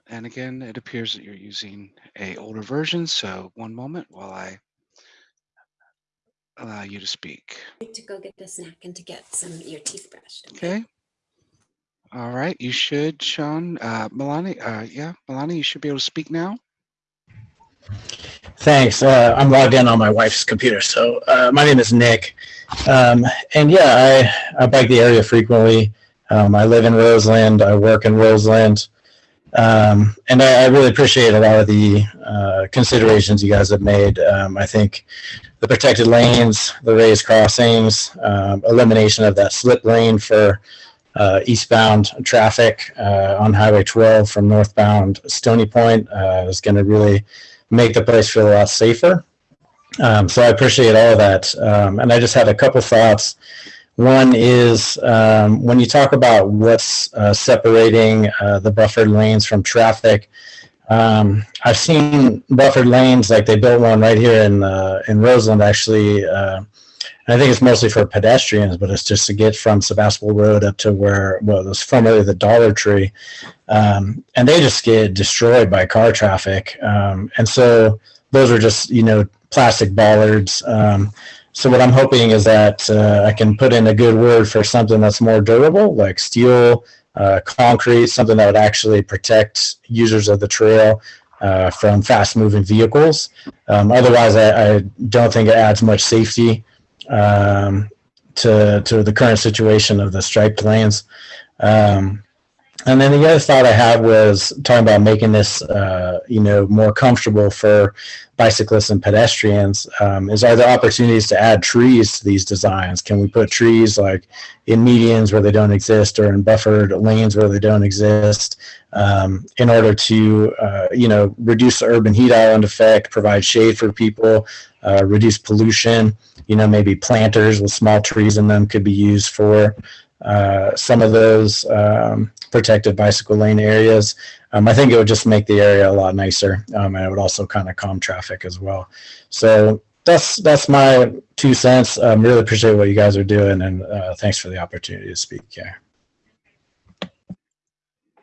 And again, it appears that you're using a older version, so one moment while I allow you to speak. To go get the snack and to get some your teeth brushed. Okay. All right, you should, Sean, uh, Milani, uh, yeah, Milani, you should be able to speak now. Thanks. Uh, I'm logged in on my wife's computer. So uh, my name is Nick. Um, and yeah, I, I bike the area frequently. Um, I live in Roseland. I work in Roseland. Um, and I, I really appreciate a lot of the uh, considerations you guys have made. Um, I think the protected lanes, the raised crossings, um, elimination of that slip lane for uh, eastbound traffic uh, on Highway 12 from northbound Stony Point uh, is going to really make the place feel a lot safer. Um, so I appreciate all of that. Um, and I just had a couple thoughts. One is um, when you talk about what's uh, separating uh, the buffered lanes from traffic, um, I've seen buffered lanes like they built one right here in uh, in Roseland actually. Uh, I think it's mostly for pedestrians, but it's just to get from Sebastopol Road up to where well, it was formerly the Dollar Tree, um, and they just get destroyed by car traffic. Um, and so those are just you know plastic bollards. Um, so what I'm hoping is that uh, I can put in a good word for something that's more durable, like steel, uh, concrete, something that would actually protect users of the trail uh, from fast-moving vehicles. Um, otherwise, I, I don't think it adds much safety um, to to the current situation of the striped lanes. Um, and then the other thought I had was talking about making this, uh, you know, more comfortable for bicyclists and pedestrians. Um, is are there opportunities to add trees to these designs? Can we put trees like in medians where they don't exist, or in buffered lanes where they don't exist, um, in order to, uh, you know, reduce the urban heat island effect, provide shade for people, uh, reduce pollution? You know, maybe planters with small trees in them could be used for uh, some of those um, protected bicycle lane areas. Um, I think it would just make the area a lot nicer, um, and it would also kind of calm traffic as well. So that's that's my two cents. Um, really appreciate what you guys are doing, and uh, thanks for the opportunity to speak here.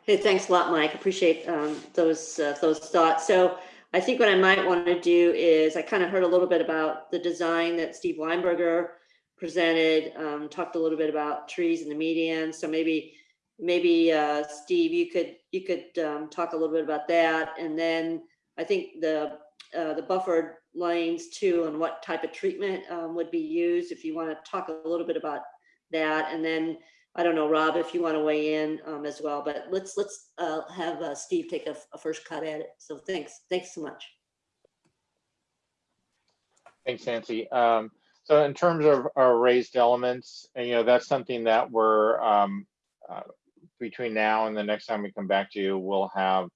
Hey, thanks a lot, Mike. Appreciate um, those uh, those thoughts. So I think what I might want to do is I kind of heard a little bit about the design that Steve Weinberger presented, um, talked a little bit about trees and the median. So maybe maybe uh, Steve, you could you could um, talk a little bit about that, and then I think the uh, the buffered lanes too, and what type of treatment um, would be used. If you want to talk a little bit about that, and then I don't know, Rob, if you want to weigh in um, as well, but let's let's uh, have uh, Steve take a, a first cut at it. So thanks, thanks so much. Thanks, Nancy. Um, so in terms of our raised elements, and you know, that's something that we're um, uh, between now and the next time we come back to you, we'll have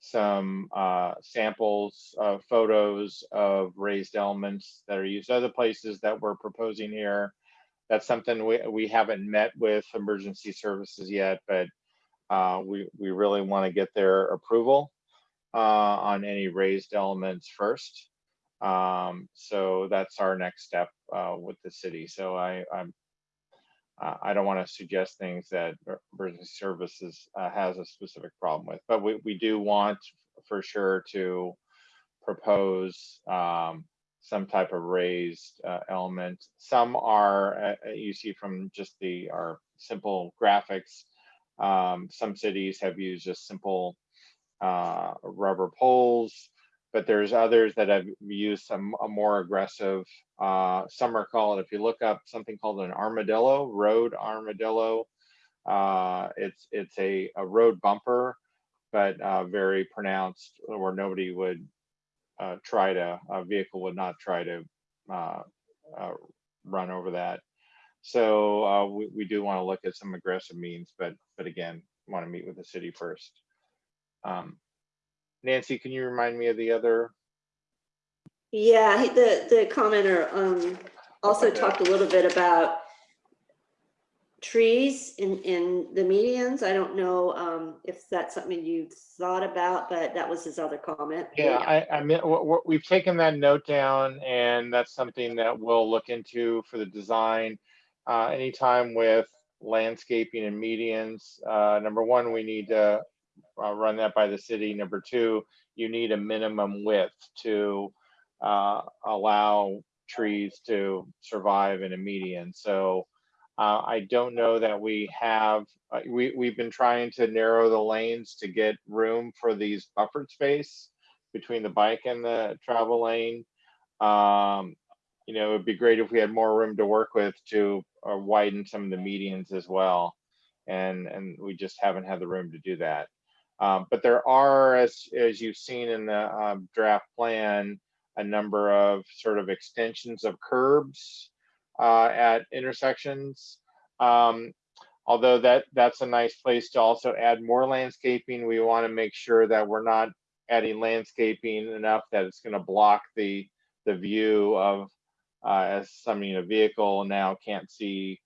some uh, samples of photos of raised elements that are used other places that we're proposing here. That's something we, we haven't met with emergency services yet, but uh, we, we really want to get their approval uh, on any raised elements first. Um, so that's our next step uh, with the city. So I, I'm, I don't want to suggest things that emergency services uh, has a specific problem with, but we, we do want for sure to propose um, some type of raised uh, element. Some are, uh, you see from just the our simple graphics. Um, some cities have used just simple uh, rubber poles but there's others that have used some a more aggressive, uh, some are called, if you look up something called an armadillo, road armadillo, uh, it's it's a, a road bumper, but uh, very pronounced where nobody would uh, try to, a vehicle would not try to uh, uh, run over that. So uh, we, we do want to look at some aggressive means, but but again, want to meet with the city first. Um, Nancy, can you remind me of the other? Yeah, the the commenter um, also Okay. talked a little bit about trees in in the medians. I don't know um, if that's something you've thought about, but that was his other comment. Yeah, I, I mean, we've taken that note down and that's something that we'll look into for the design. Uh, anytime with landscaping and medians, uh, number one, we need to uh, run that by the city. Number two, you need a minimum width to uh, allow trees to survive in a median. So uh, I don't know that we have, uh, we, we've been trying to narrow the lanes to get room for these buffered space between the bike and the travel lane. Um, you know, it'd be great if we had more room to work with to uh, widen some of the medians as well. And, and we just haven't had the room to do that. Um, but there are, as, as you've seen in the um, draft plan, a number of sort of extensions of curbs uh, at intersections. Um, although that that's a nice place to also add more landscaping, we want to make sure that we're not adding landscaping enough that it's going to block the the view of uh, as somebody you know vehicle now can't see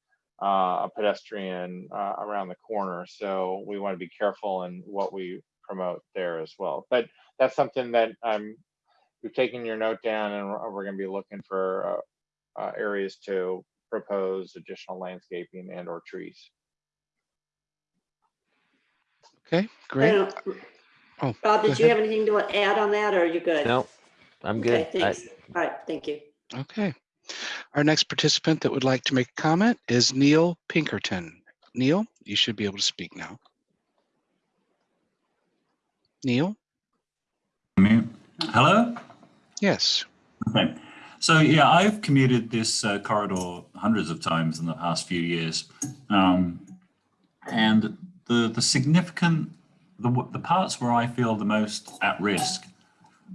uh, a pedestrian uh, around the corner. So we want to be careful in what we promote there as well. But that's something that I'm we've taken your note down and we're, we're going to be looking for uh, areas to propose additional landscaping and or trees. Okay, great. don't. Oh, Rob, go did you ahead. have anything to add on that or are you good? No, I'm good. Okay, I- thanks. All right, thank you. Okay. Our next participant that would like to make a comment is Neil Pinkerton. Neil, you should be able to speak now. Neil? Mute. Hello? Yes. Okay. So yeah, I've commuted this uh, corridor hundreds of times in the past few years. Um, and the, the significant, the, the parts where I feel the most at risk,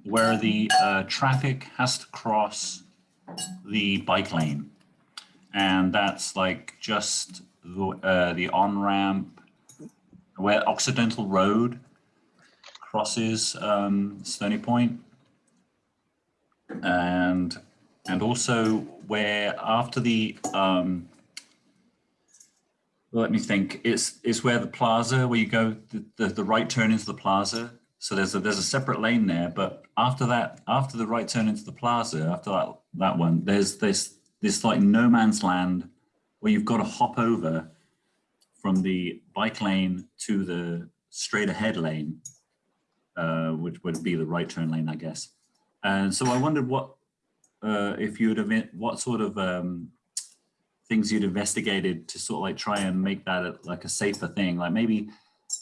where the uh, traffic has to cross the bike lane. And that's like just the, uh, the on-ramp where Occidental Road crosses um, Stony Point and and also where after the um, let me think. It's it's where the plaza, where you go, the, the, the right turn into the plaza. So there's a there's a separate lane there, but after that, after the right turn into the plaza, after that that one, there's this this like no man's land where you've got to hop over from the bike lane to the straight ahead lane, uh, which would be the right turn lane, I guess. And so I wondered what uh, if you would have what sort of um, things you'd investigated to sort of like try and make that a, like a safer thing, like maybe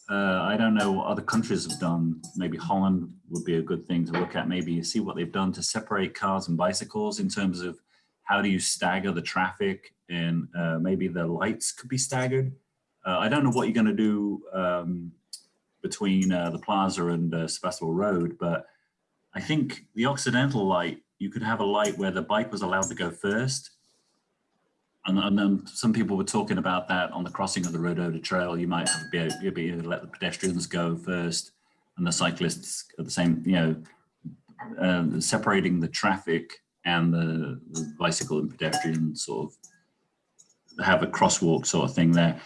uh, I don't know what other countries have done. Maybe Holland would be a good thing to look at. Maybe you see what they've done to separate cars and bicycles in terms of how do you stagger the traffic and uh, maybe the lights could be staggered. Uh, I don't know what you're going to do um, between uh, the plaza and uh, Sebastopol Road, but I think the Occidental light, you could have a light where the bike was allowed to go first. And, and then some people were talking about that on the crossing of the Rodota Trail. You might be, able, be able to let the pedestrians go first and the cyclists at the same, you know, uh, separating the traffic and the, the bicycle and pedestrian sort of have a crosswalk sort of thing there.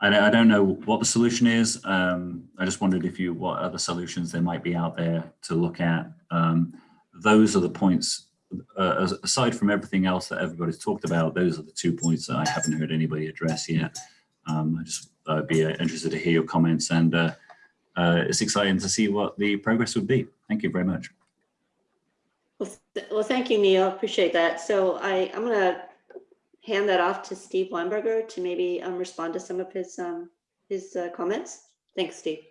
I, I don't know what the solution is. Um, I just wondered if you, what other solutions there might be out there to look at. Um, those are the points, uh, aside from everything else that everybody's talked about, those are the two points that I haven't heard anybody address yet. Um, I just, I'd be uh, interested to hear your comments and uh, uh, it's exciting to see what the progress would be. Thank you very much. Well, th well thank you, Neil. Appreciate that. So I, I'm going to hand that off to Steve Weinberger to maybe um, respond to some of his um, his uh, comments. Thanks, Steve.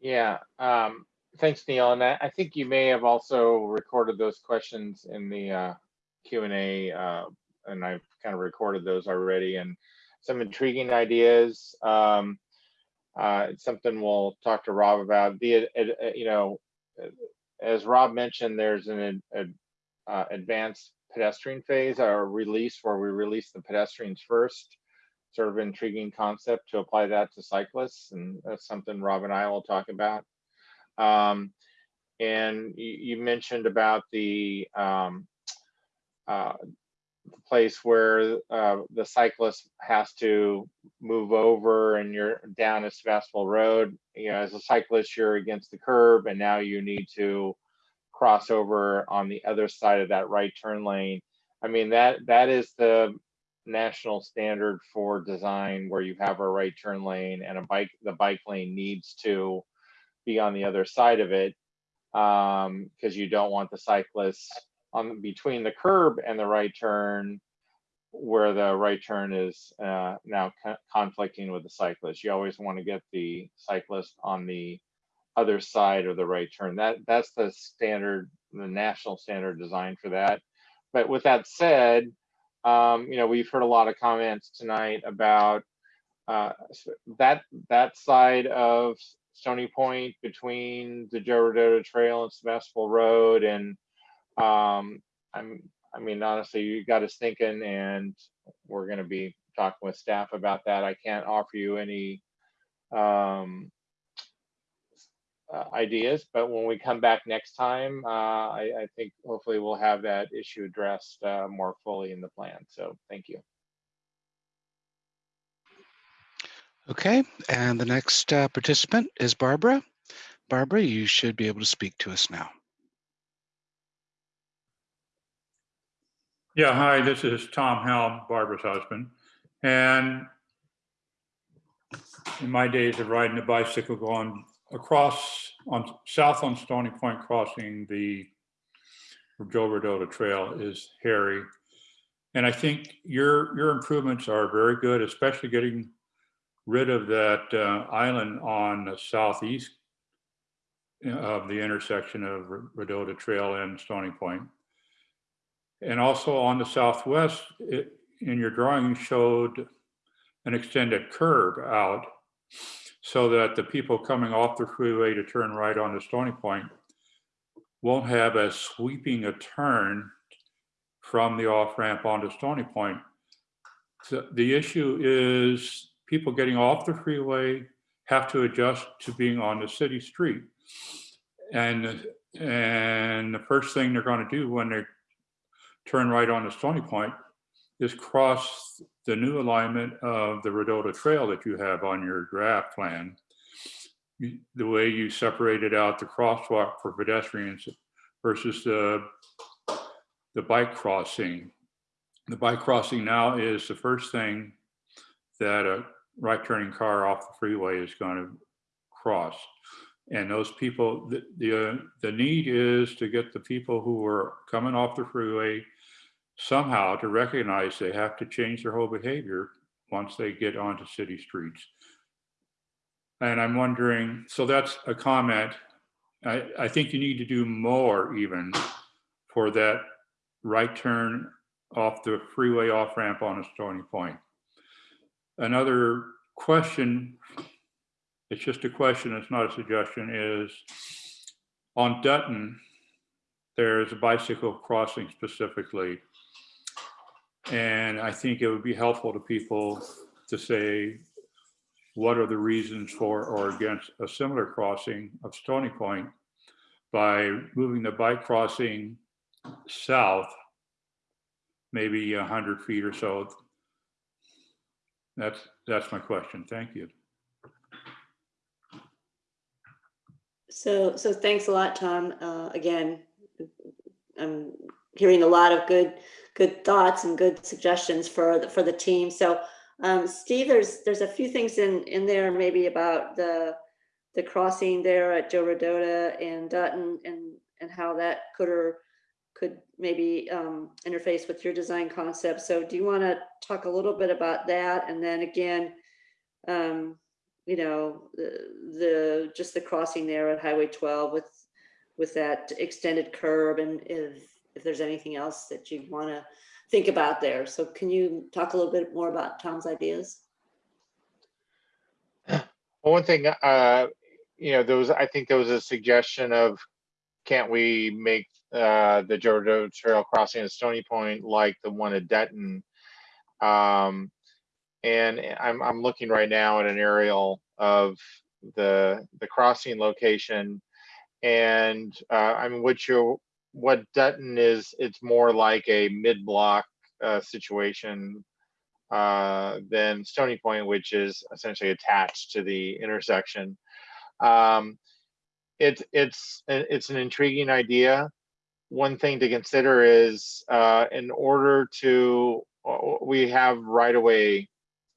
Yeah, um, thanks, Neil. And I, I, think you may have also recorded those questions in the uh, Q&A, uh, and I've kind of recorded those already, and some intriguing ideas. Um, uh, it's something we'll talk to Rob about. The, you know, as Rob mentioned, there's an uh, advanced pedestrian phase, our release where we release the pedestrians first. Sort of intriguing concept to apply that to cyclists, and that's something Rob and I will talk about. Um, and you, mentioned about the um, uh, place where uh, the cyclist has to move over and you're down a Sebastopol Road. You know, as a cyclist, you're against the curb and now you need to cross over on the other side of that right turn lane. I mean, that that is the national standard for design where you have a right turn lane and a bike, the bike lane needs to be on the other side of it because um, you don't want the cyclists on between the curb and the right turn where the right turn is uh, now co conflicting with the cyclist. You always want to get the cyclist on the other side of the right turn. That that's the standard, the national standard design for that. But with that said, um, you know, we've heard a lot of comments tonight about uh, that that side of Stony Point between the Joe Rodota Trail and Sebastopol Road, and um, I'm I mean honestly, you got us thinking, and we're going to be talking with staff about that. I can't offer you any um, uh, ideas, but when we come back next time, uh, I, I, think hopefully we'll have that issue addressed uh, more fully in the plan. So thank you. Okay, and the next uh, participant is Barbara. Barbara, you should be able to speak to us now. Yeah, hi, this is Tom Helm, Barbara's husband. And in my days of riding a bicycle going across on south on Stony Point crossing the Joe Rodota Trail is hairy. And I think your your improvements are very good, especially getting rid of that uh, island on the southeast of the intersection of Rodota Trail and Stony Point. And also on the southwest, it, in your drawing showed an extended curve out so that the people coming off the freeway to turn right onto Stony Point won't have as sweeping a turn from the off ramp onto Stony Point. So the issue is people getting off the freeway have to adjust to being on the city street. And, and the first thing they're going to do when they turn right onto Stony Point is cross the new alignment of the Rodota Trail that you have on your draft plan, the way you separated out the crosswalk for pedestrians versus the, the bike crossing. The bike crossing now is the first thing that a right turning car off the freeway is going to cross. And those people, the, the, uh, the need is to get the people who are coming off the freeway somehow to recognize they have to change their whole behavior once they get onto city streets. And I'm wondering, so that's a comment. I, I think you need to do more even for that right turn off the freeway off ramp on a Stony Point. Another question, it's just a question, it's not a suggestion, is on Dutton, there's a bicycle crossing specifically. And I think it would be helpful to people to say, what are the reasons for or against a similar crossing of Stony Point by moving the bike crossing south, maybe a hundred feet or so. That's, that's my question. Thank you. So, so thanks a lot, Tom. Uh, again, I'm hearing a lot of good, good thoughts and good suggestions for, the for the team. So, um, Steve, there's, there's a few things in, in there maybe about the, the crossing there at Joe Rodota and Dutton and, and how that could or could maybe um, interface with your design concept. So do you want to talk a little bit about that? And then again, um, you know, the, the, just the crossing there at Highway 12 with, with that extended curb and if, if there's anything else that you want to think about there. So can you talk a little bit more about Tom's ideas? Well, one thing, uh, you know, there was, I think there was a suggestion of, can't we make uh, the Joe Trail crossing at Stony Point like the one at Denton? Um, and I'm, I'm looking right now at an aerial of the, the crossing location. And uh, I mean, what you what Dutton is, it's more like a mid-block uh, situation uh, than Stony Point, which is essentially attached to the intersection. Um, it's it's it's an intriguing idea. One thing to consider is uh, in order to we have right away,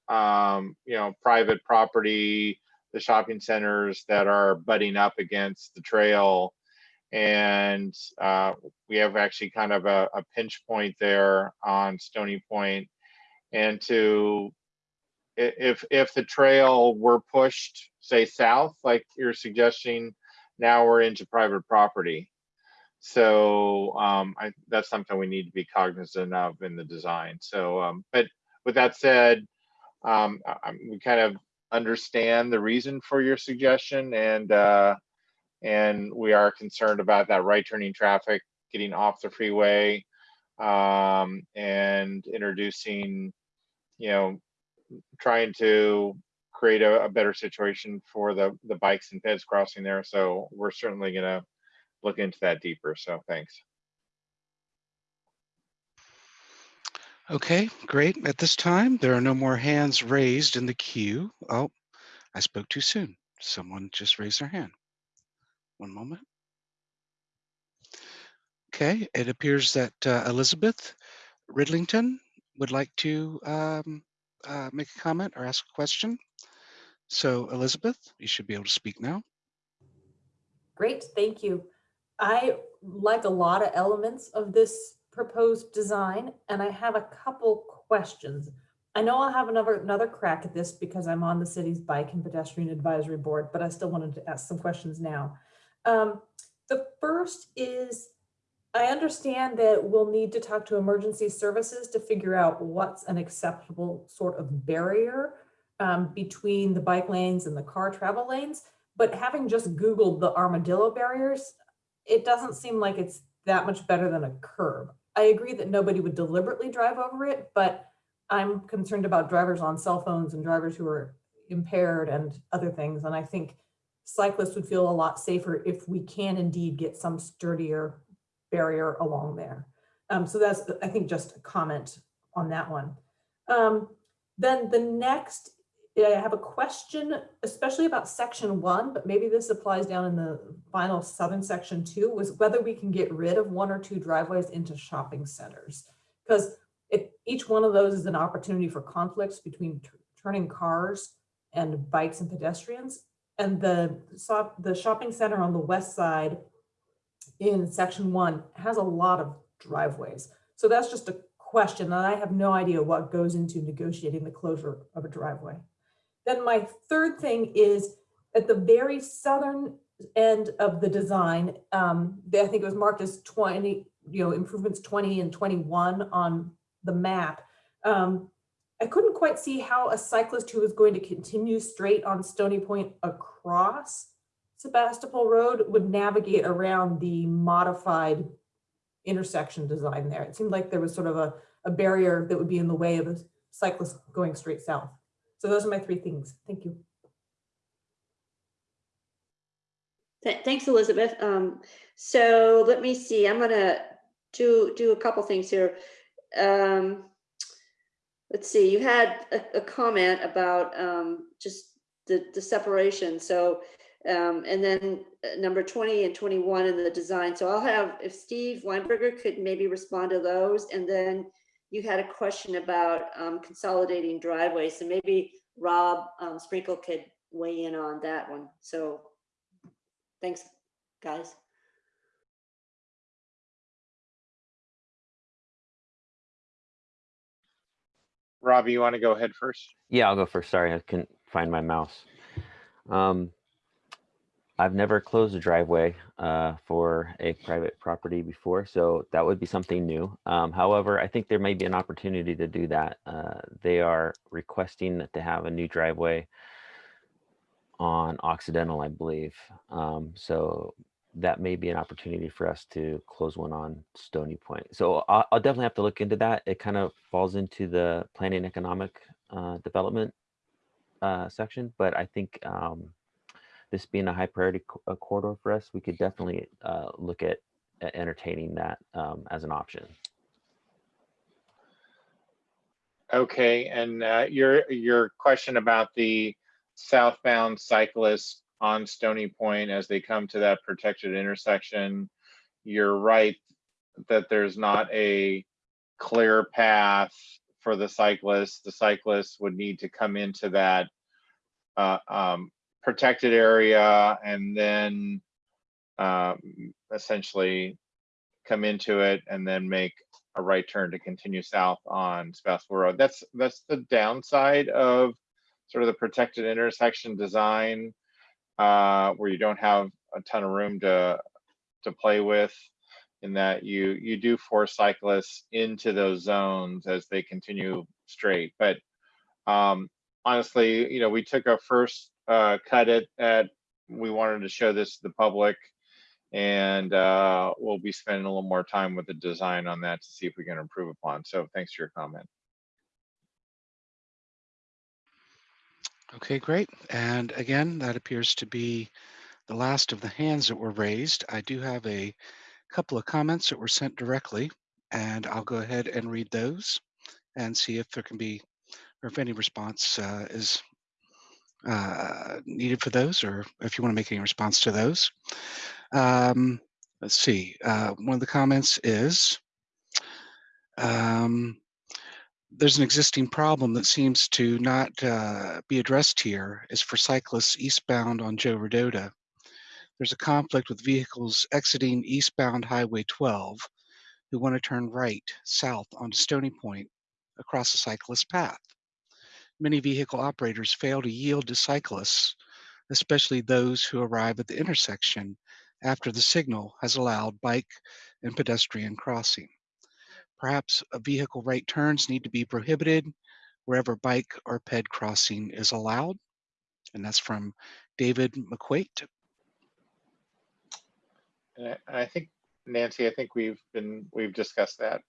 um, you know, private property, the shopping centers that are butting up against the trail and uh, we have actually kind of a, a, pinch point there on Stony Point. And to if if the trail were pushed, say south, like you're suggesting, now we're into private property. So um, I, that's something we need to be cognizant of in the design. So, um, but with that said, um, I, we kind of understand the reason for your suggestion and uh, and we are concerned about that right turning traffic getting off the freeway um, and introducing, you know, trying to create a, a, better situation for the the bikes and peds crossing there. So we're certainly going to look into that deeper. So thanks. Okay, great. At this time, there are no more hands raised in the queue. Oh, I spoke too soon. Someone just raised their hand. One moment. Okay, it appears that uh, Elizabeth Ridlington would like to um, uh, make a comment or ask a question. So Elizabeth, you should be able to speak now. Great, thank you. I like a lot of elements of this proposed design, and I have a couple questions. I know I'll have another another crack at this because I'm on the city's bike and pedestrian advisory board, but I still wanted to ask some questions now. Um, the first is, I understand that we'll need to talk to emergency services to figure out what's an acceptable sort of barrier um, between the bike lanes and the car travel lanes. But having just Googled the armadillo barriers, it doesn't seem like it's that much better than a curb. I agree that nobody would deliberately drive over it, but I'm concerned about drivers on cell phones and drivers who are impaired and other things. And I think cyclists would feel a lot safer if we can indeed get some sturdier barrier along there. Um, so that's, I think, just a comment on that one. Um, then the next, I have a question, especially about section one, but maybe this applies down in the final southern section too, was whether we can get rid of one or two driveways into shopping centers. Because each one of those is an opportunity for conflicts between turning cars and bikes and pedestrians. And the, so- the shopping center on the west side in section one has a lot of driveways. So that's just a question, and I have no idea what goes into negotiating the closure of a driveway. Then my third thing is at the very southern end of the design, um, I think it was marked as 20, you know, improvements 20 and 21 on the map. Um, I couldn't quite see how a cyclist who was going to continue straight on Stony Point across Sebastopol Road would navigate around the modified intersection design there. It seemed like there was sort of a, a barrier that would be in the way of a cyclist going straight south. So those are my three things. Thank you. Th- Thanks, Elizabeth. Um, so let me see, I'm gonna do, do a couple things here. Um, let's see, you had a, a comment about, um, just the, the separation, so, um, and then uh, number twenty and twenty-one in the design, so I'll have, if Steve Weinberger could maybe respond to those, and then you had a question about, um, consolidating driveways, so maybe Rob, um, Sprinkle could weigh in on that one, so Thanks, guys. Robbie, you want to go ahead first? Yeah, I'll go first. Sorry, I couldn't find my mouse. Um, I've never closed a driveway uh, for a private property before, so that would be something new. Um, however, I think there may be an opportunity to do that. Uh, they are requesting to have a new driveway on Occidental, I believe. Um, so that may be an opportunity for us to close one on Stony Point. So I'll, I'll definitely have to look into that. It kind of falls into the planning economic uh, development uh, section, but I think um, this being a high priority co- uh, corridor for us, we could definitely uh, look at at entertaining that um, as an option. Okay, and uh, your, your question about the southbound cyclists on Stony Point as they come to that protected intersection, you're right that there's not a clear path for the cyclists. The cyclists would need to come into that uh, um, protected area and then um, essentially come into it and then make a right turn to continue south on Sebastopol Road. That's that's the downside of sort of the protected intersection design, uh, where you don't have a ton of room to to play with, in that you you do force cyclists into those zones as they continue straight. But um, honestly, you know, we took a first uh, cut it at we wanted to show this to the public and uh, we'll be spending a little more time with the design on that to see if we can improve upon. So thanks for your comment. Okay, great. And again, that appears to be the last of the hands that were raised. I do have a couple of comments that were sent directly, and I'll go ahead and read those and see if there can be, or if any response uh, is uh, needed for those, or if you want to make any response to those. Um, let's see. Uh, one of the comments is um, there's an existing problem that seems to not uh, be addressed here is for cyclists eastbound on Joe Rodota. There's a conflict with vehicles exiting eastbound Highway 12 who want to turn right south onto Stony Point across a cyclist path. Many vehicle operators fail to yield to cyclists, especially those who arrive at the intersection after the signal has allowed bike and pedestrian crossing. Perhaps a vehicle right turns need to be prohibited wherever bike or ped crossing is allowed. And that's from David McQuate. And I, I think Nancy, I think we've been we've discussed that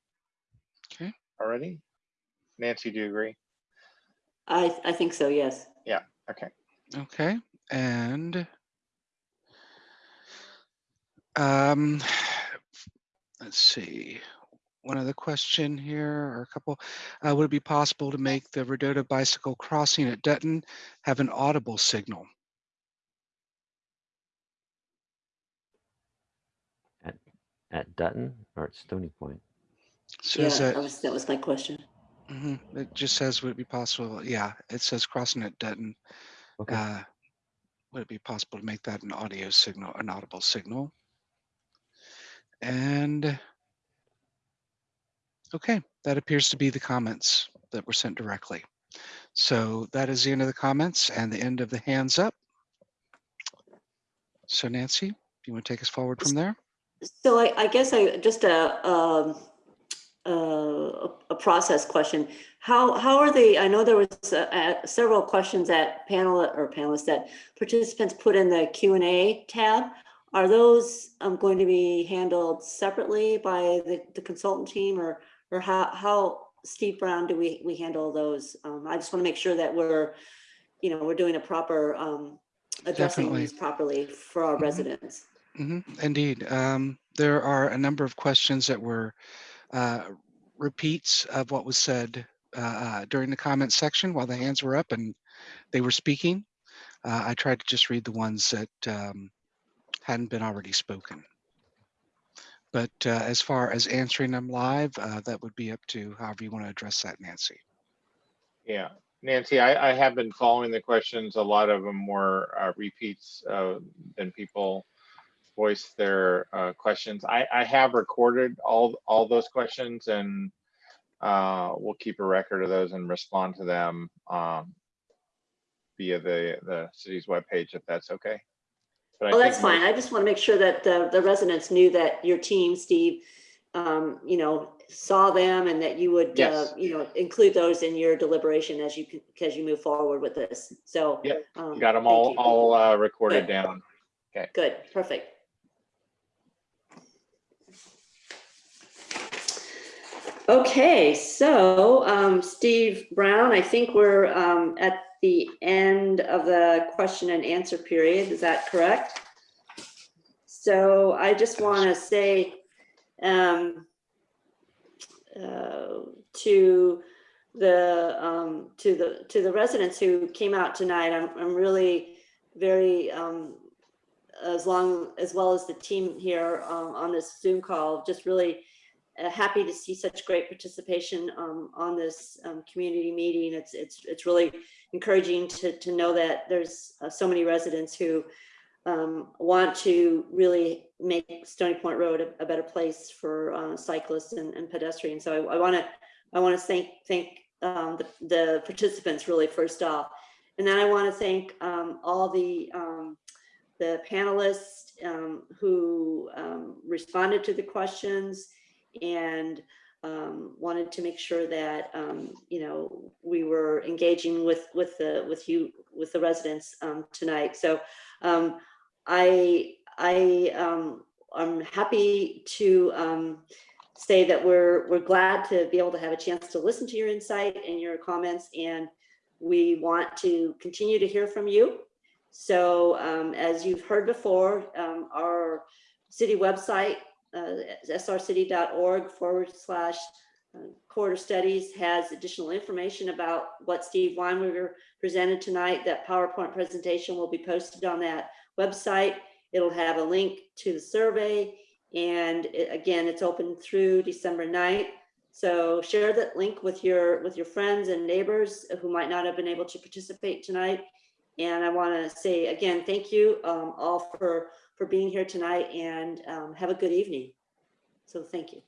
Okay. already. Nancy, do you agree? I, I think so, yes. Yeah. Okay. Okay, and um, let's see. one other question here, or a couple. Uh, would it be possible to make the Rodota bicycle crossing at Dutton have an audible signal? At, at Dutton or at Stony Point? Yeah, Says that that, was, that was my question. Mhm, it just says, would it be possible? Yeah, it says crossing at Dutton. Okay. Uh, Would it be possible to make that an audio signal, an audible signal? And okay, that appears to be the comments that were sent directly. So that is the end of the comments and the end of the hands up. So Nancy, do you want to take us forward from there? So I, I guess I, just a, um, uh, a process question. How, how are they? I know there was uh, uh, several questions that panel or panelists that participants put in the Q and A tab. Are those um, going to be handled separately by the, the consultant team or, or how, how, Steve Brown, do we, we handle those? Um, I just want to make sure that we're, you know, we're doing a proper, um, addressing Definitely. these properly for our Mhm. residents. Mhm, Indeed. Um, There are a number of questions that were repeats of what was said uh, uh, during the comment section while the hands were up and they were speaking. Uh, I tried to just read the ones that um, hadn't been already spoken. But uh, as far as answering them live, uh, that would be up to however you want to address that, Nancy. Yeah, Nancy, I, I have been following the questions. A lot of them were uh, repeats uh, than people voice their uh, questions. I, I have recorded all, all those questions and uh, we'll keep a record of those and respond to them um, via the, the city's webpage if that's okay. But I Oh, that's fine. I just want to make sure that the, the residents knew that your team, Steve, um, you know, saw them and that you would, uh, you know, include those in your deliberation as you, can- as you move forward with this. So. Yep, um, Got them all, you. all uh, recorded Good. down. Okay. Good, perfect. Okay, so um, Steve Brown, I think we're um, at the end of the question and answer period. Is that correct? So I just want to say um, uh, to the um, to the to the residents who came out tonight, I'm I'm really very um, as long as well as the team here um, on this Zoom call, just really happy to see such great participation um, on this um, community meeting. It's it's it's really encouraging to to know that there's uh, so many residents who um, want to really make Stony Point Road a, a better place for uh, cyclists and, and pedestrians. So I want to I want to thank thank um, the, the participants really first off, and then I want to thank um, all the um, the panelists who responded to the questions and um, wanted to make sure that um, you know we were engaging with with the with you with the residents um, tonight. So um, I I um, I'm happy to um, say that we're we're glad to be able to have a chance to listen to your insight and your comments, and we want to continue to hear from you. So um, as you've heard before, um, our city website, uh, srcity.org forward slash uh, corridor studies has additional information about what Steve Weinberger presented tonight. That PowerPoint presentation will be posted on that website. It'll have a link to the survey. And it- again, it's open through December 9th. So share that link with your with your friends and neighbors who might not have been able to participate tonight. And I want to say again, thank you um, all for for being here tonight and um, have a good evening. So thank you.